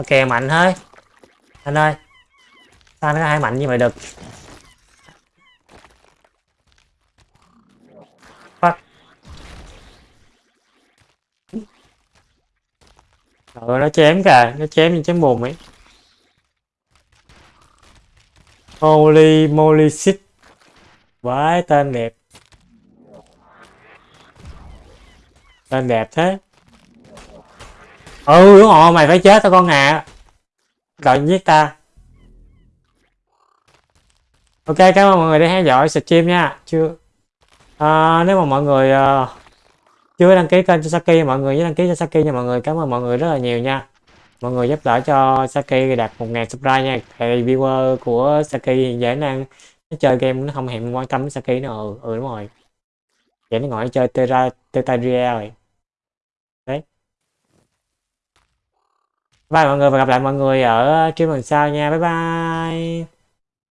Ok mạnh thôi anh ơi sao nó hai mạnh như vậy được Fuck. Rồi nó chém kìa, nó chém như chém bùn ấy. Holy moly shit. Vãi tên đẹp. Tên đẹp thế ừ đúng rồi mày phải chết tao con à rồi giết ta. Ok cảm ơn mọi người đã theo dõi stream nha. Chưa. À, nếu mà mọi người uh, chưa đăng ký kênh cho Saki mọi người nhớ đăng ký cho Saki nha mọi người. Cảm ơn mọi người rất là nhiều nha. Mọi người giúp đỡ cho Saki đạt 1.000 subscribe nha. Thì viewer của Saki hiện dễ năng nó chơi game nó không hề quan tâm đến Saki nữa. Ừ, ừ đúng rồi. Vậy nó ngồi chơi Terra Terraria rồi. Bye mọi người, và gặp lại mọi người ở stream lần sau nha. Bye bye.